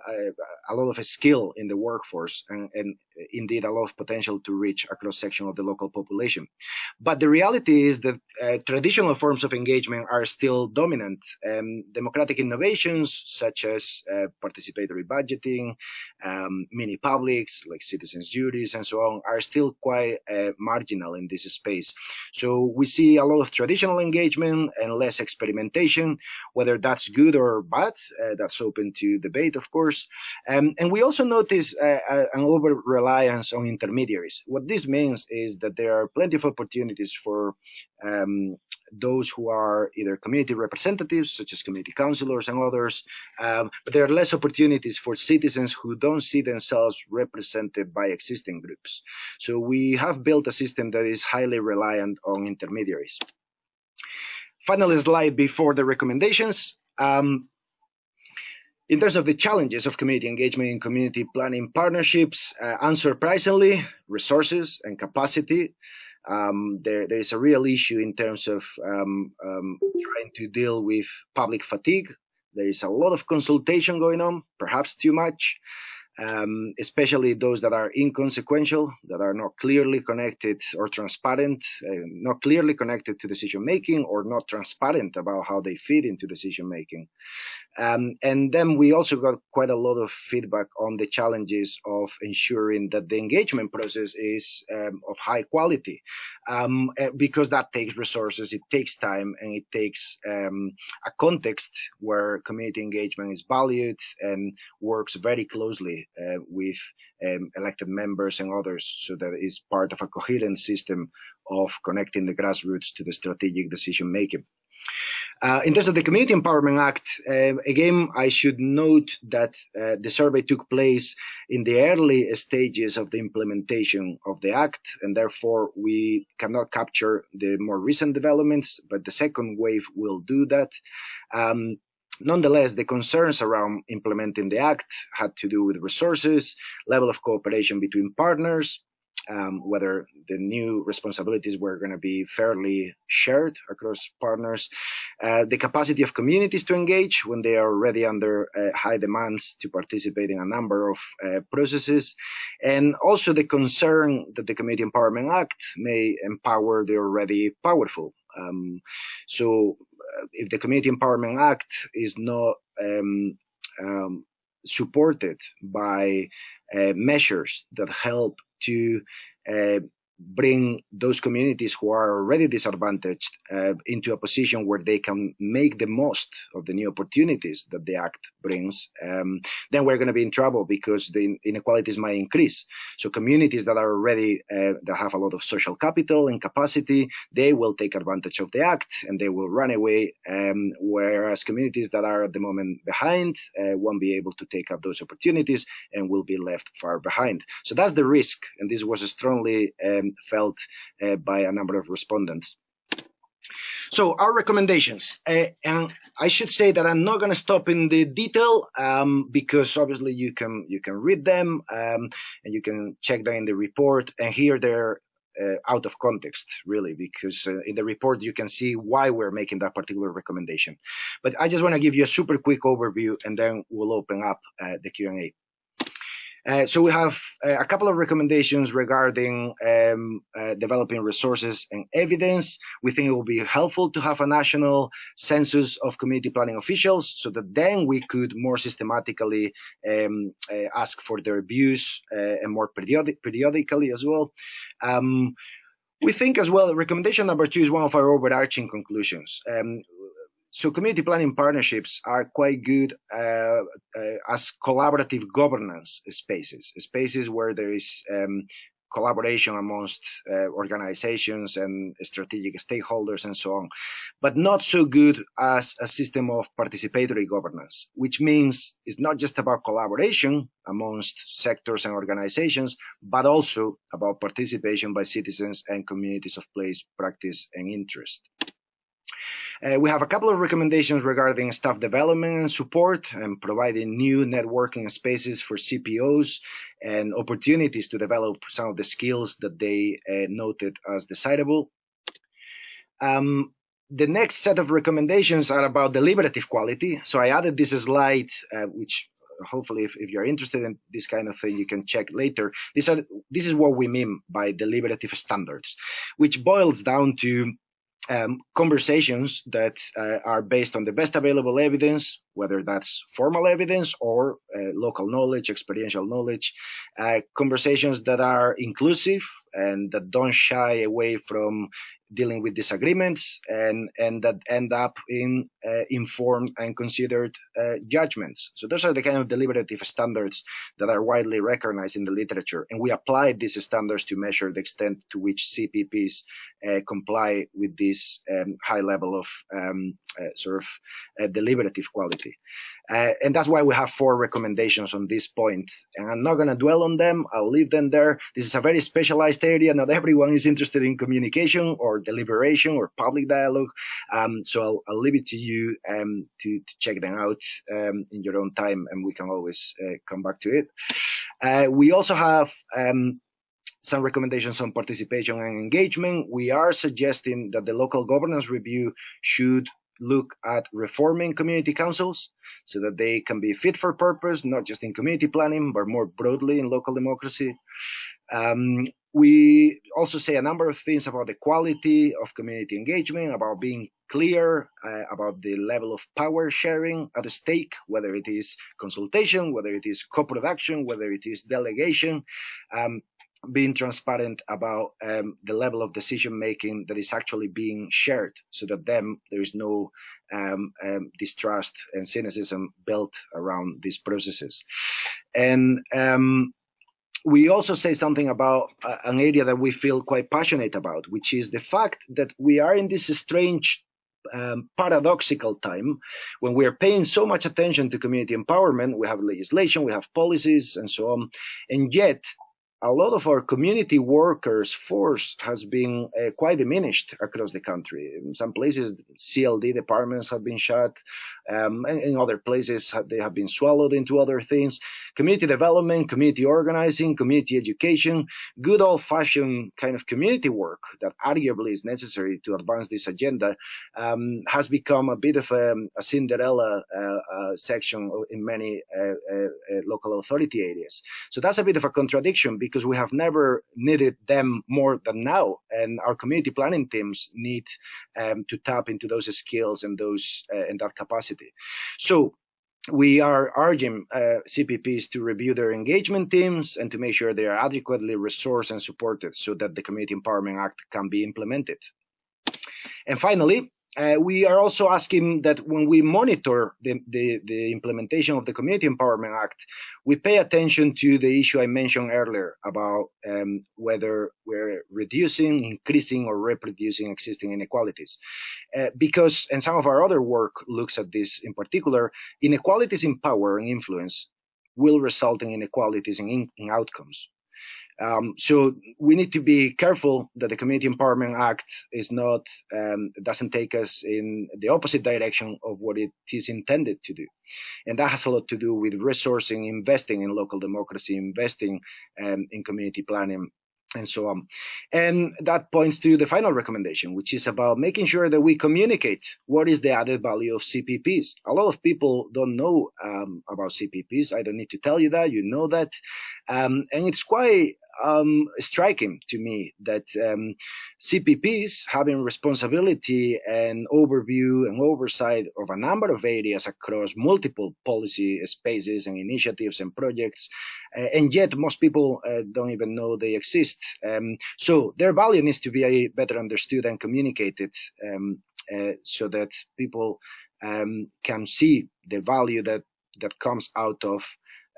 a lot of skill in the workforce and, and, indeed a lot of potential to reach a cross section of the local population. But the reality is that uh, traditional forms of engagement are still dominant. Um, democratic innovations such as uh, participatory budgeting, um, mini publics like citizens' juries and so on are still quite uh, marginal in this space. So we see a lot of traditional engagement and less experimentation, whether whether that's good or bad, uh, that's open to debate, of course. Um, and we also notice uh, uh, an over reliance on intermediaries. What this means is that there are plenty of opportunities for um, those who are either community representatives, such as community councilors and others, um, but there are less opportunities for citizens who don't see themselves represented by existing groups. So we have built a system that is highly reliant on intermediaries. Final slide before the recommendations. Um, in terms of the challenges of community engagement and community planning partnerships, uh, unsurprisingly, resources and capacity. Um, there, there is a real issue in terms of um, um, trying to deal with public fatigue. There is a lot of consultation going on, perhaps too much um, especially those that are inconsequential, that are not clearly connected or transparent, uh, not clearly connected to decision making or not transparent about how they fit into decision making. Um, and then we also got quite a lot of feedback on the challenges of ensuring that the engagement process is um, of high quality, um, eh, because that takes resources, it takes time, and it takes um, a context where community engagement is valued and works very closely uh, with um, elected members and others, so that it is part of a coherent system of connecting the grassroots to the strategic decision making. Uh, in terms of the Community Empowerment Act, uh, again, I should note that uh, the survey took place in the early stages of the implementation of the Act, and therefore we cannot capture the more recent developments, but the second wave will do that. Um, Nonetheless, the concerns around implementing the Act had to do with resources, level of cooperation between partners, um, whether the new responsibilities were going to be fairly shared across partners, uh, the capacity of communities to engage when they are already under uh, high demands to participate in a number of uh, processes, and also the concern that the Community Empowerment Act may empower the already powerful. Um, so, uh, if the Community Empowerment Act is not um, um, supported by uh, measures that help to uh, bring those communities who are already disadvantaged uh, into a position where they can make the most of the new opportunities that the act brings, um, then we're going to be in trouble because the inequalities might increase. So communities that are already uh, that have a lot of social capital and capacity, they will take advantage of the act and they will run away. Um, whereas communities that are at the moment behind uh, won't be able to take up those opportunities and will be left far behind. So that's the risk, and this was strongly um, felt uh, by a number of respondents. So our recommendations, uh, and I should say that I'm not going to stop in the detail um, because obviously you can you can read them um, and you can check them in the report. And here they're uh, out of context, really, because uh, in the report you can see why we're making that particular recommendation. But I just want to give you a super quick overview, and then we'll open up uh, the Q and A. Uh, so we have uh, a couple of recommendations regarding um, uh, developing resources and evidence. We think it will be helpful to have a national census of community planning officials so that then we could more systematically um, uh, ask for their views uh, and more periodic periodically as well. Um, we think as well, recommendation number two is one of our overarching conclusions. Um, so community planning partnerships are quite good uh, uh, as collaborative governance spaces, spaces where there is um, collaboration amongst uh, organizations and strategic stakeholders and so on, but not so good as a system of participatory governance, which means it's not just about collaboration amongst sectors and organizations, but also about participation by citizens and communities of place, practice, and interest. Uh, we have a couple of recommendations regarding staff development and support and providing new networking spaces for CPOs and opportunities to develop some of the skills that they uh, noted as desirable. Um, the next set of recommendations are about deliberative quality. So I added this slide, uh, which hopefully if, if, you're interested in this kind of thing you can check later these are this is what we mean by deliberative standards which boils down to um, conversations that uh, are based on the best available evidence, whether that's formal evidence or uh, local knowledge, experiential knowledge, uh, conversations that are inclusive and that don't shy away from dealing with disagreements and and that end up in uh, informed and considered uh, judgments. So those are the kind of deliberative standards that are widely recognized in the literature, and we apply these standards to measure the extent to which CPPs uh, comply with this um, high level of um, uh, sort of uh, deliberative quality. Uh, and that's why we have four recommendations on this point. And I'm not going to dwell on them. I'll leave them there. This is a very specialized area. Not everyone is interested in communication or deliberation or public dialogue. Um, so I'll, I'll, leave it to you um, to, to, check them out um, in your own time, and we can always uh, come back to it. Uh, we also have um, some recommendations on participation and engagement. We are suggesting that the local governance review should look at reforming community councils so that they can be fit for purpose, not just in community planning, but more broadly in local democracy. Um, we also say a number of things about the quality of community engagement, about being clear uh, about the level of power sharing at stake, whether it is consultation, whether it is co-production, whether it is delegation. Um, being transparent about um, the level of decision making that is actually being shared so that then there is no um, um, distrust and cynicism built around these processes and um, we also say something about uh, an area that we feel quite passionate about which is the fact that we are in this strange um, paradoxical time when we are paying so much attention to community empowerment. We have legislation, we have policies, and so on, and yet a lot of our community workers force has been uh, quite diminished across the country. In some places, CLD departments have been shut. Um, and in other places, they have been swallowed into other things. Community development, community organizing, community education, good old-fashioned kind of community work that arguably is necessary to advance this agenda um, has become a bit of a, a Cinderella uh, uh, section in many uh, uh, uh, local authority areas. So that's a bit of a contradiction because we have never needed them more than now. And our community planning teams need um, to tap into those skills and those uh, and that capacity. So we are urging uh, CPPs to review their engagement teams and to make sure they are adequately resourced and supported so that the Community Empowerment Act can be implemented. And finally, uh, we are also asking that when we monitor the, the, the, implementation of the Community Empowerment Act, we pay attention to the issue I mentioned earlier about um, whether we're reducing, increasing, or reproducing existing inequalities. Uh, because, and some of our other work looks at this in particular, inequalities in power and influence will result in inequalities in, in, in outcomes. Um, so we need to be careful that the Community Empowerment Act is not um, doesn't take us in the opposite direction of what it is intended to do, and that has a lot to do with resourcing, investing in local democracy, investing um, in community planning, and so on. And that points to the final recommendation, which is about making sure that we communicate what is the added value of CPPs. A lot of people don't know um, about CPPs. I don't need to tell you that, you know that. Um, and it's quite um, striking to me that um, CPPs having responsibility and overview and oversight of a number of areas across multiple policy spaces and initiatives and projects, uh, and yet most people uh, don't even know they exist. Um, so their value needs to be better understood and communicated um, uh, so that people um, can see the value that that comes out of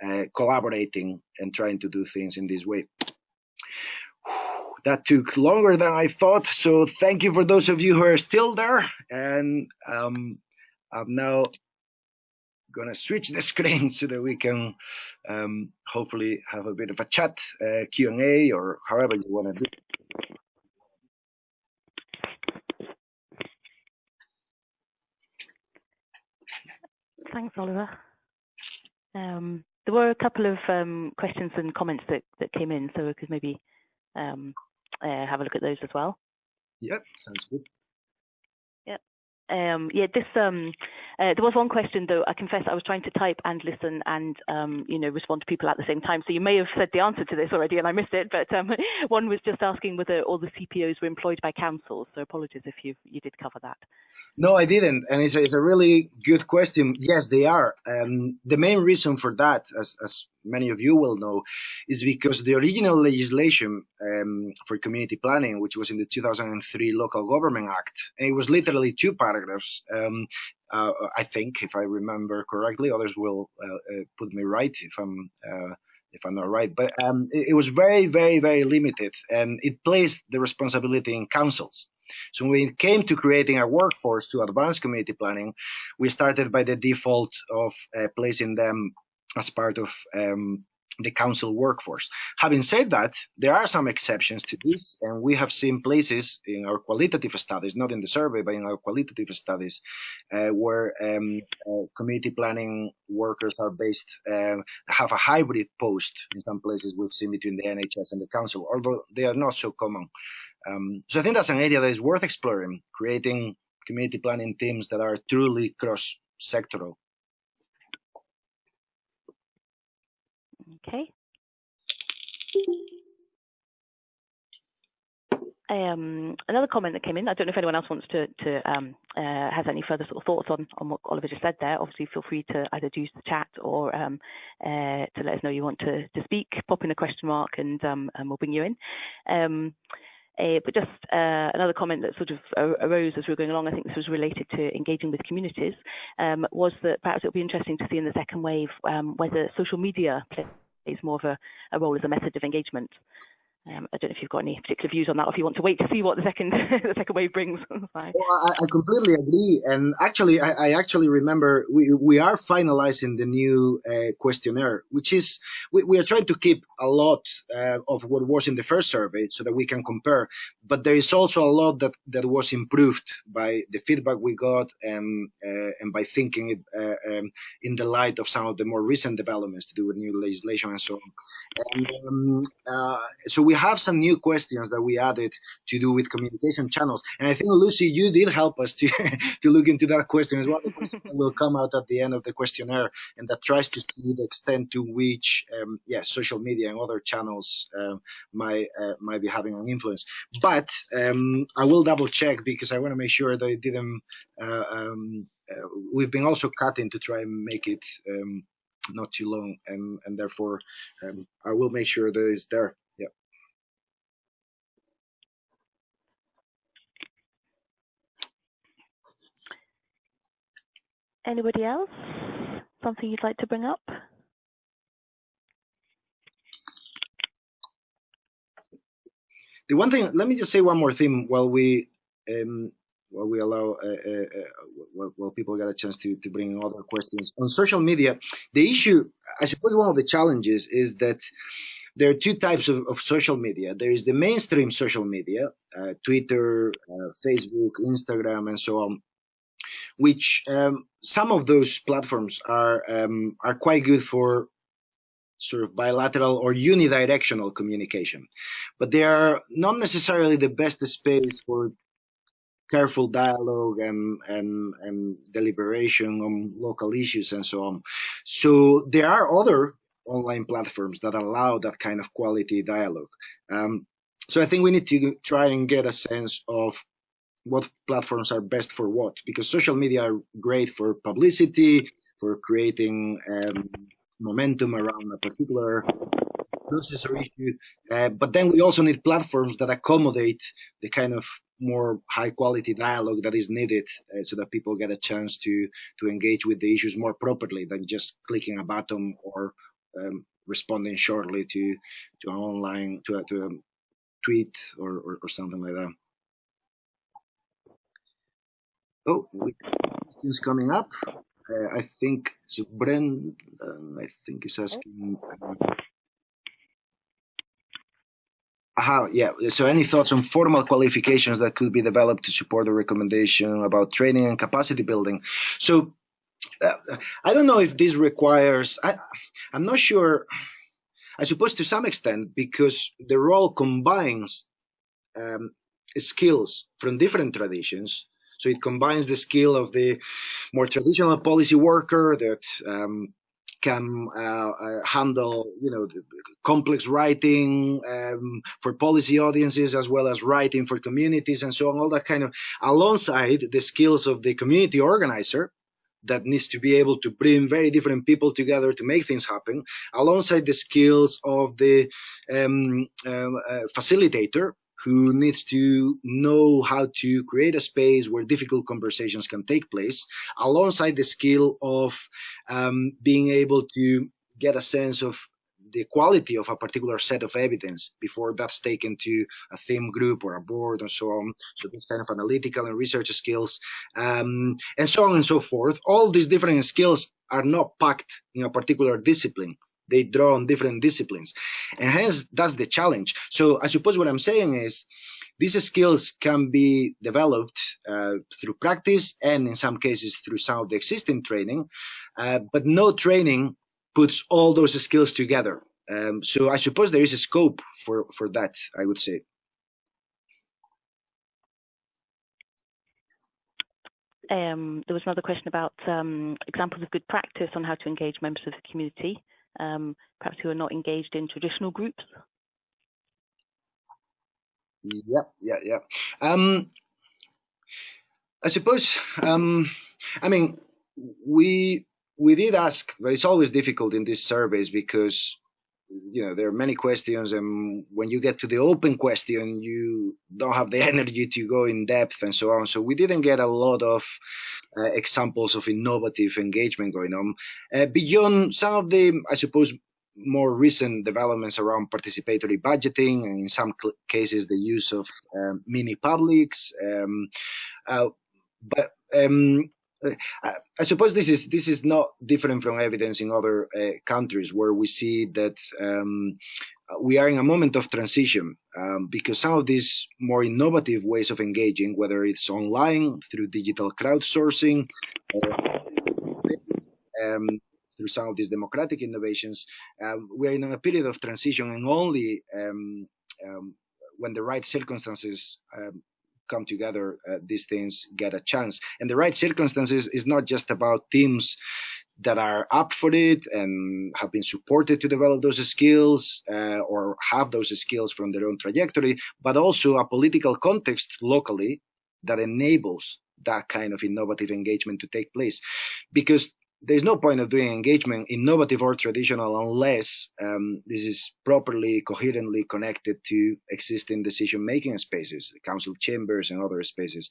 uh, collaborating and trying to do things in this way. That took longer than I thought, so thank you for those of you who are still there. And um, I'm now going to switch the screen so that we can um, hopefully have a bit of a chat, uh, Q&A, or however you want to do Thanks, Oliver. Um, there were a couple of um, questions and comments that, that came in, so we could maybe um, uh, have a look at those as well. Yep, sounds good. Um, yeah, this um, uh, there was one question though. I confess I was trying to type and listen and um, you know respond to people at the same time. So you may have said the answer to this already and I missed it. But um, one was just asking whether all the CPOs were employed by councils. So apologies if you you did cover that. No, I didn't, and it's a, it's a really good question. Yes, they are. Um, the main reason for that, as as many of you will know, is because the original legislation um, for community planning, which was in the 2003 Local Government Act, it was literally two paragraphs. Um, uh, I think, if I remember correctly, others will uh, uh, put me right if I'm uh, if I'm not right. But um, it, it was very, very, very limited, and it placed the responsibility in councils. So when it came to creating a workforce to advance community planning, we started by the default of uh, placing them as part of um, the council workforce. Having said that, there are some exceptions to this, and we have seen places in our qualitative studies, not in the survey, but in our qualitative studies, uh, where um, uh, community planning workers are based, uh, have a hybrid post in some places we've seen between the NHS and the council, although they are not so common. Um, so I think that's an area that is worth exploring, creating community planning teams that are truly cross-sectoral. Okay. Um, another comment that came in, I don't know if anyone else wants to, to um, uh, has any further sort of thoughts on, on what Oliver just said there. Obviously, feel free to either use the chat or um, uh, to let us know you want to, to speak, pop in a question mark and, um, and we'll bring you in. Um, uh, but just uh, another comment that sort of arose as we were going along, I think this was related to engaging with communities, um, was that perhaps it would be interesting to see in the second wave um, whether social media plays more of a, a, role as a method of engagement. Um, I don't know if you've got any particular views on that, or if you want to wait to see what the second the second wave brings. well, I, I, completely agree, and actually, I, I, actually remember we we are finalizing the new uh, questionnaire, which is we, we are trying to keep a lot uh, of what was in the first survey so that we can compare. But there is also a lot that that was improved by the feedback we got and uh, and by thinking it uh, um, in the light of some of the more recent developments to do with new legislation and so on. And um, uh, so we we have some new questions that we added to do with communication channels. And I think, Lucy, you did help us to, to look into that question as well. The question will come out at the end of the questionnaire and that tries to see the extent to which, um, yeah, social media and other channels uh, might, uh, might be having an influence. But um, I will double check because I want to make sure that it didn't, uh, um, uh, we've been also cutting to try and make it um, not too long and, and therefore um, I will make sure that it's there. Anybody else? Something you'd like to bring up? The one thing, let me just say one more thing while we um, while we allow uh, uh, uh, while, while, people get a chance to, to bring in other questions on social media. The issue, I suppose, one of the challenges is that there are two types of, of social media. There is the mainstream social media, uh, Twitter, uh, Facebook, Instagram, and so on, which um, some of those platforms are um, are quite good for sort of bilateral or unidirectional communication, but they are not necessarily the best space for careful dialogue and, and, and deliberation on local issues and so on. So there are other online platforms that allow that kind of quality dialogue. Um, so I think we need to try and get a sense of what platforms are best for what because social media are great for publicity for creating um, momentum around a particular process or issue uh, but then we also need platforms that accommodate the kind of more high quality dialogue that is needed uh, so that people get a chance to to engage with the issues more properly than just clicking a button or um, responding shortly to to an online to a, to a tweet or, or, or something like that Oh, we questions coming up. Uh, I think so. Brent, um, I think is asking. Uh, aha, yeah. So, any thoughts on formal qualifications that could be developed to support the recommendation about training and capacity building? So, uh, I don't know if this requires. I, I'm not sure. I suppose to some extent because the role combines um, skills from different traditions so it combines the skill of the more traditional policy worker that um, can uh, uh, handle, you know, complex writing um, for policy audiences as well as writing for communities and so on, all that kind of, alongside the skills of the community organizer that needs to be able to bring very different people together to make things happen, alongside the skills of the um, um uh, facilitator who needs to know how to create a space where difficult conversations can take place, alongside the skill of um, being able to get a sense of the quality of a particular set of evidence before that's taken to a theme group or a board and so on. So these kind of analytical and research skills, um, and so on and so forth. All these different skills are not packed in a particular discipline. They draw on different disciplines. And hence that's the challenge. So i suppose what i'm saying is these skills can be developed uh, through practice and in some cases through some of the existing training uh, but no training puts all those skills together. Um, so i suppose there is a scope for for that i would say. Um, there was another question about um, examples of good practice on how to engage members of the community um, perhaps who are not engaged in traditional groups? Yep, yeah, yeah. Um, I suppose. Um, I mean, we we did ask, but it's always difficult in these surveys because you know there are many questions and when you get to the open question you don't have the energy to go in depth and so on so we didn't get a lot of uh, examples of innovative engagement going on. Uh, beyond some of the i suppose more recent developments around participatory budgeting and in some cases the use of um, mini publics um, uh, but um, uh, I suppose this is this is not different from evidence in other uh, countries where we see that um, we are in a moment of transition um, because some of these more innovative ways of engaging, whether it's online through digital crowdsourcing, uh, um, through some of these democratic innovations, um, we are in a period of transition, and only um, um, when the right circumstances come together, uh, these things get a chance. And the right circumstances is not just about teams that are up for it and have been supported to develop those skills uh, or have those skills from their own trajectory, but also a political context locally that enables that kind of innovative engagement to take place. Because there's no point of doing engagement, innovative or traditional, unless um, this is properly, coherently connected to existing decision-making spaces, council chambers and other spaces.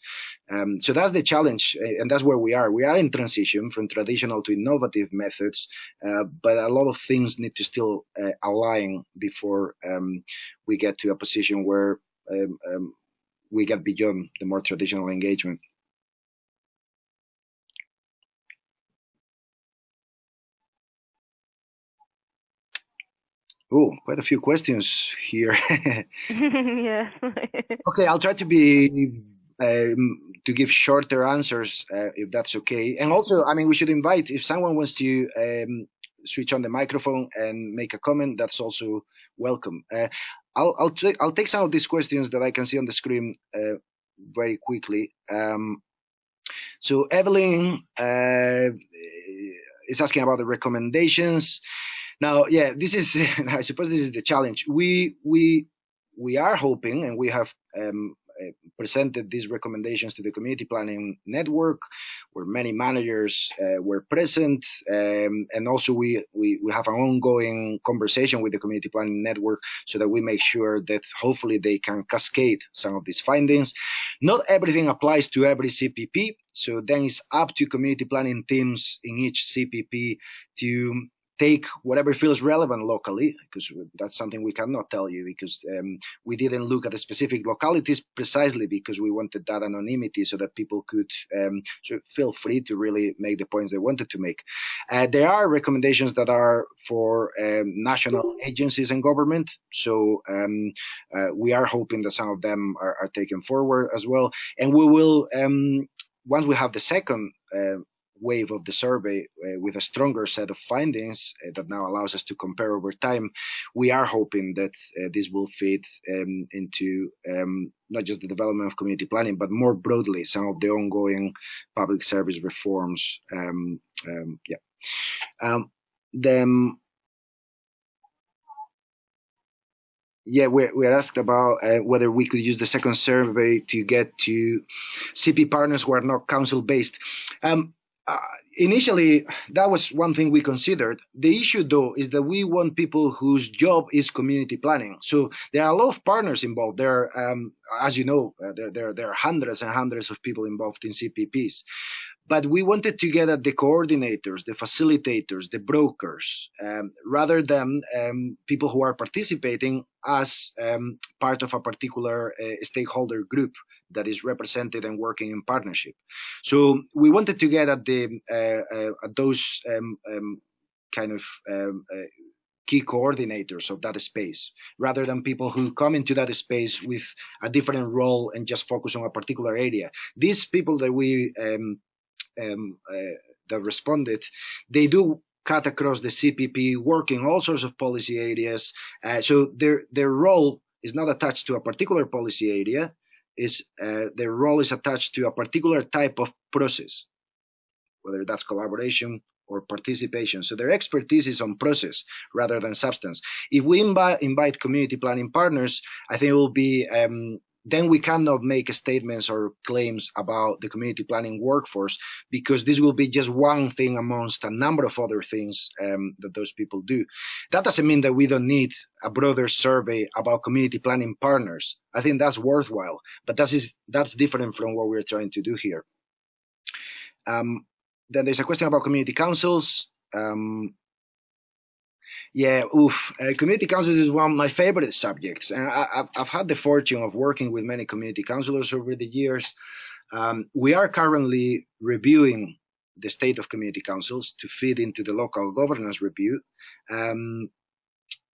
Um, so that's the challenge, and that's where we are. We are in transition from traditional to innovative methods, uh, but a lot of things need to still uh, align before um, we get to a position where um, um, we get beyond the more traditional engagement. Oh, quite a few questions here. yeah. okay, I'll try to be um, to give shorter answers uh, if that's okay. And also, I mean, we should invite if someone wants to um, switch on the microphone and make a comment. That's also welcome. Uh, I'll I'll, I'll take some of these questions that I can see on the screen uh, very quickly. Um, so Evelyn uh, is asking about the recommendations. Now, yeah, this is, I suppose this is the challenge. We, we, we are hoping, and we have um, uh, presented these recommendations to the community planning network where many managers uh, were present um, and also we, we we have an ongoing conversation with the community planning network so that we make sure that hopefully they can cascade some of these findings not everything applies to every cpp so then it's up to community planning teams in each cpp to take whatever feels relevant locally, because that's something we cannot tell you because um, we didn't look at the specific localities precisely because we wanted that anonymity so that people could um, so feel free to really make the points they wanted to make. Uh, there are recommendations that are for um, national agencies and government, so um, uh, we are hoping that some of them are, are, taken forward as well, and we will um, once we have the second uh, wave of the survey uh, with a stronger set of findings uh, that now allows us to compare over time, we are hoping that uh, this will feed um, into um, not just the development of community planning, but more broadly, some of the ongoing public service reforms. Um, um yeah. Um, then yeah, we're, we're asked about uh, whether we could use the second survey to get to CP partners who are not council based. Um, uh, initially, that was one thing we considered. The issue, though, is that we want people whose job is community planning. So there are a lot of partners involved. There, um, as you know, uh, there, there, there are hundreds and hundreds of people involved in CPPs. But we wanted to get at the coordinators, the facilitators, the brokers, um, rather than um, people who are participating as um, part of a particular uh, stakeholder group that is represented and working in partnership. So we wanted to get at the uh, uh, at those um, um, kind of um, uh, key coordinators of that space rather than people who come into that space with a different role and just focus on a particular area. These people that we um, um, uh, that responded, they do cut across the CPP, working all sorts of policy areas. Uh, so their their role is not attached to a particular policy area. Is uh, their role is attached to a particular type of process, whether that's collaboration, or participation. So their expertise is on process rather than substance. If we invite, community planning partners, I think it will be um, then we cannot make statements or claims about the community planning workforce because this will be just one thing amongst a number of other things um, that those people do. That doesn't mean that we don't need a broader survey about community planning partners. I think that's worthwhile, but that is that's different from what we're trying to do here. Um, then there's a question about community councils. Um, yeah, oof. Uh, community councils is one of my favorite subjects. And I, have had the fortune of working with many community councilors over the years. Um, we are currently reviewing the state of community councils to feed into the local governance review. Um,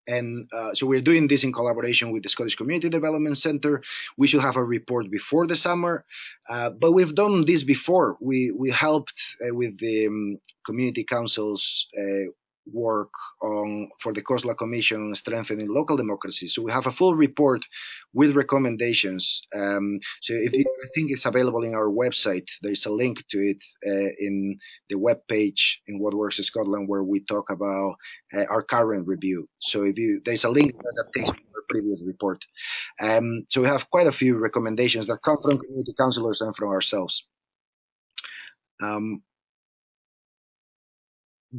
and uh, so we're doing this in collaboration with the Scottish Community Development Centre. We should have a report before the summer, uh, but we've done this before. We we helped uh, with the um, community councils uh, work on for the COSLA Commission strengthening local democracy. So we have a full report with recommendations. Um, so if you, I think it's available in our website, there's a link to it uh, in the web page in What Works in Scotland where we talk about uh, our current review. So if you there's a link that takes previous report. Um, so we have quite a few recommendations that come from community councillors and from ourselves. Um,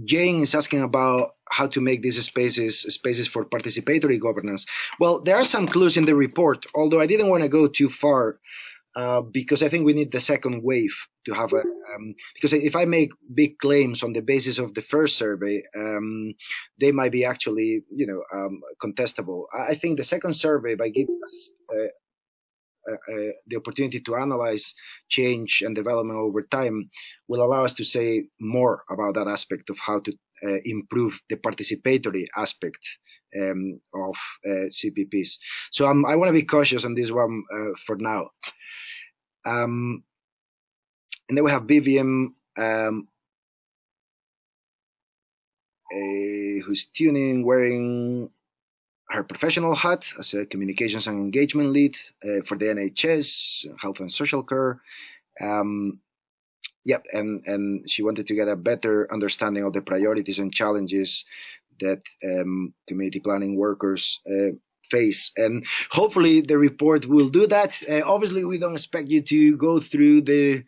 Jane is asking about how to make these spaces spaces for participatory governance. Well, there are some clues in the report, although I didn't want to go too far uh, because I think we need the second wave to have a. Um, because if I make big claims on the basis of the first survey, um, they might be actually, you know, um, contestable. I think the second survey, by giving us uh, the opportunity to analyze change and development over time will allow us to say more about that aspect of how to uh, improve the participatory aspect um, of uh, CPPs. So um, I want to be cautious on this one uh, for now. Um, and then we have Vivian, um, who's tuning, wearing her professional hat as a communications and engagement lead uh, for the NHS, health and social care. Um, yep, and, and she wanted to get a better understanding of the priorities and challenges that um, community planning workers uh, face. And hopefully the report will do that. Uh, obviously, we don't expect you to go through the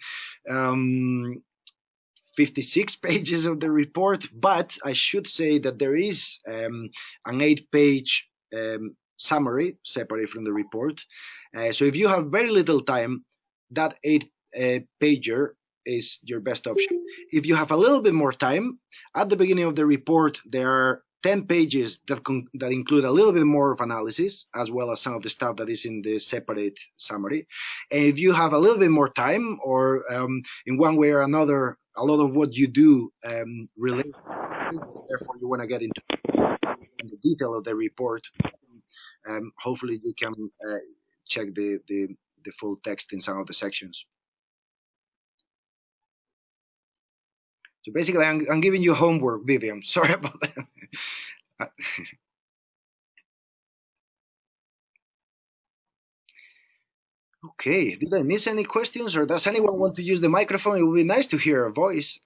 um, 56 pages of the report, but I should say that there is um, an eight page um, summary separate from the report. Uh, so if you have very little time, that eight uh, pager is your best option. If you have a little bit more time, at the beginning of the report, there are 10 pages that, that include a little bit more of analysis, as well as some of the stuff that is in the separate summary. And if you have a little bit more time, or um, in one way or another, a lot of what you do um, relates, therefore you want to get into the detail of the report, um, hopefully you can uh, check the, the, the full text in some of the sections. So basically, I'm, I'm giving you homework, Vivian. Sorry about that. okay, did I miss any questions or does anyone want to use the microphone? It would be nice to hear a voice.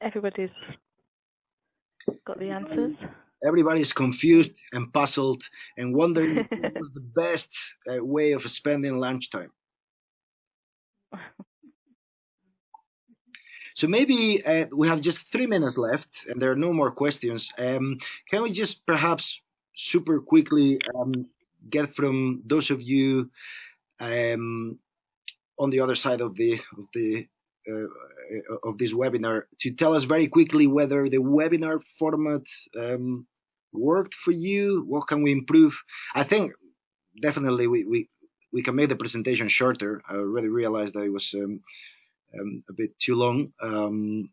Everybody's got the answers. Everybody's confused and puzzled and wondering what was the best uh, way of spending lunchtime. So maybe uh, we have just three minutes left and there are no more questions. Um, can we just perhaps super quickly um, get from those of you um, on the other side of the of the of this webinar to tell us very quickly whether the webinar format um, worked for you. What can we improve? I think definitely we, we, we can make the presentation shorter. I already realized that it was um, um, a bit too long. Um,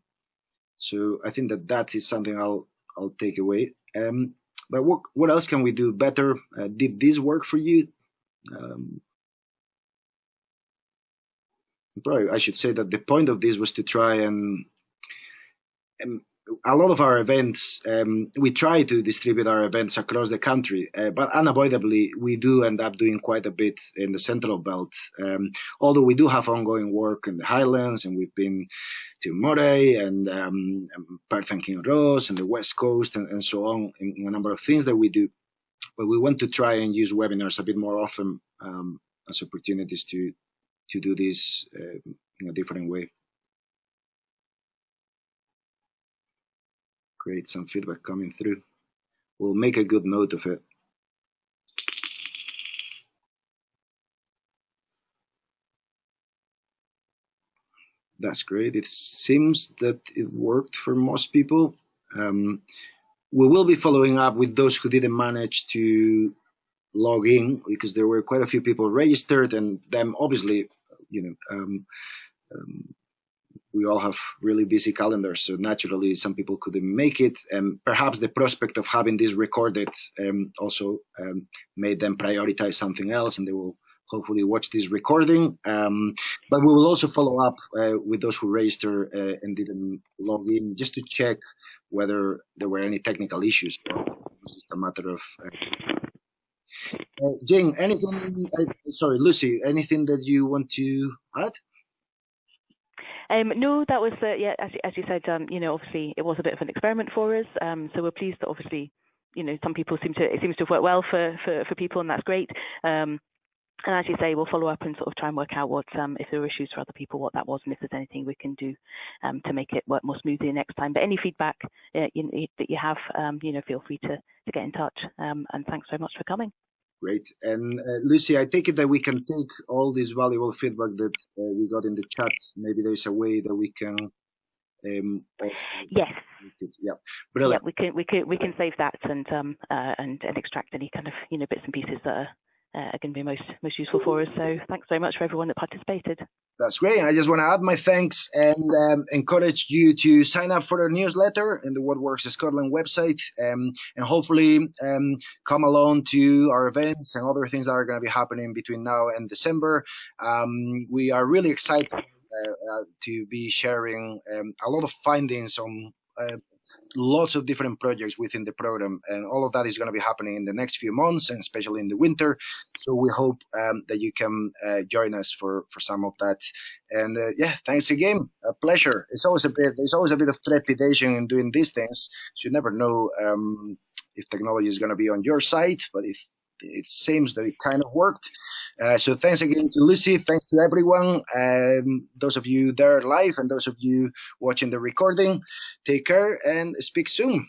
so I think that that is something I'll I'll take away. Um, but what what else can we do better? Uh, did this work for you? Um, probably I should say that the point of this was to try and, and a lot of our events, um, we try to distribute our events across the country, uh, but unavoidably, we do end up doing quite a bit in the central belt. Um, although we do have ongoing work in the Highlands, and we've been to Moray and um, Perth and Kinross and the West Coast and, and so on in, in, a number of things that we do. But we want to try and use webinars a bit more often um, as opportunities to to do this uh, in a different way. Great, some feedback coming through. We'll make a good note of it. That's great. It seems that it worked for most people. Um, we will be following up with those who didn't manage to log in because there were quite a few people registered and them obviously, you know, um, um, we all have really busy calendars, so naturally some people couldn't make it. And perhaps the prospect of having this recorded um, also um, made them prioritize something else, and they will hopefully watch this recording. Um, but we will also follow up uh, with those who registered uh, and didn't log in, just to check whether there were any technical issues. Or was just a matter of. Uh, uh Jane, anything? Uh, sorry, Lucy, anything that you want to add? Um, no, that was uh, yeah, as, as you said, um, you know, obviously it was a bit of an experiment for us. Um, so we're pleased that obviously, you know, some people seem to it seems to have worked well for for, for people, and that's great. Um, and as you say, we'll follow up and sort of try and work out what um, if there are issues for other people, what that was, and if there's anything we can do um, to make it work more smoothly next time. But any feedback uh, you, that you have, you know, feel free to to get in touch. And thanks very much for coming. Great. And uh, Lucy, I take it that we can take all this valuable feedback that uh, we got in the chat. Maybe there's a way that we can. Um, yes. yeah. Brilliant. Yeah, we can we can we can save that and um uh, and and extract any kind of you know bits and pieces that are uh, are going to be most most useful for us. So thanks very much for everyone that participated. That's great. I just want to add my thanks and um, encourage you to sign up for our newsletter in the What Works Scotland website, um, and hopefully um, come along to our events and other things that are going to be happening between now and December. Um, we are really excited uh, uh, to be sharing um, a lot of findings on uh, lots of different projects within the program, and all of that is going to be happening in the next few months, and especially in the winter. So we hope um, that you can uh, join us for for some of that. And uh, yeah, thanks again. A pleasure. It's always a bit. There's always a bit of trepidation in doing these things. So you never know um, if technology is going to be on your side, but if it seems that it kind of worked. Uh, so thanks again to Lucy. Thanks to everyone. Um, those of you there live and those of you watching the recording. Take care and speak soon.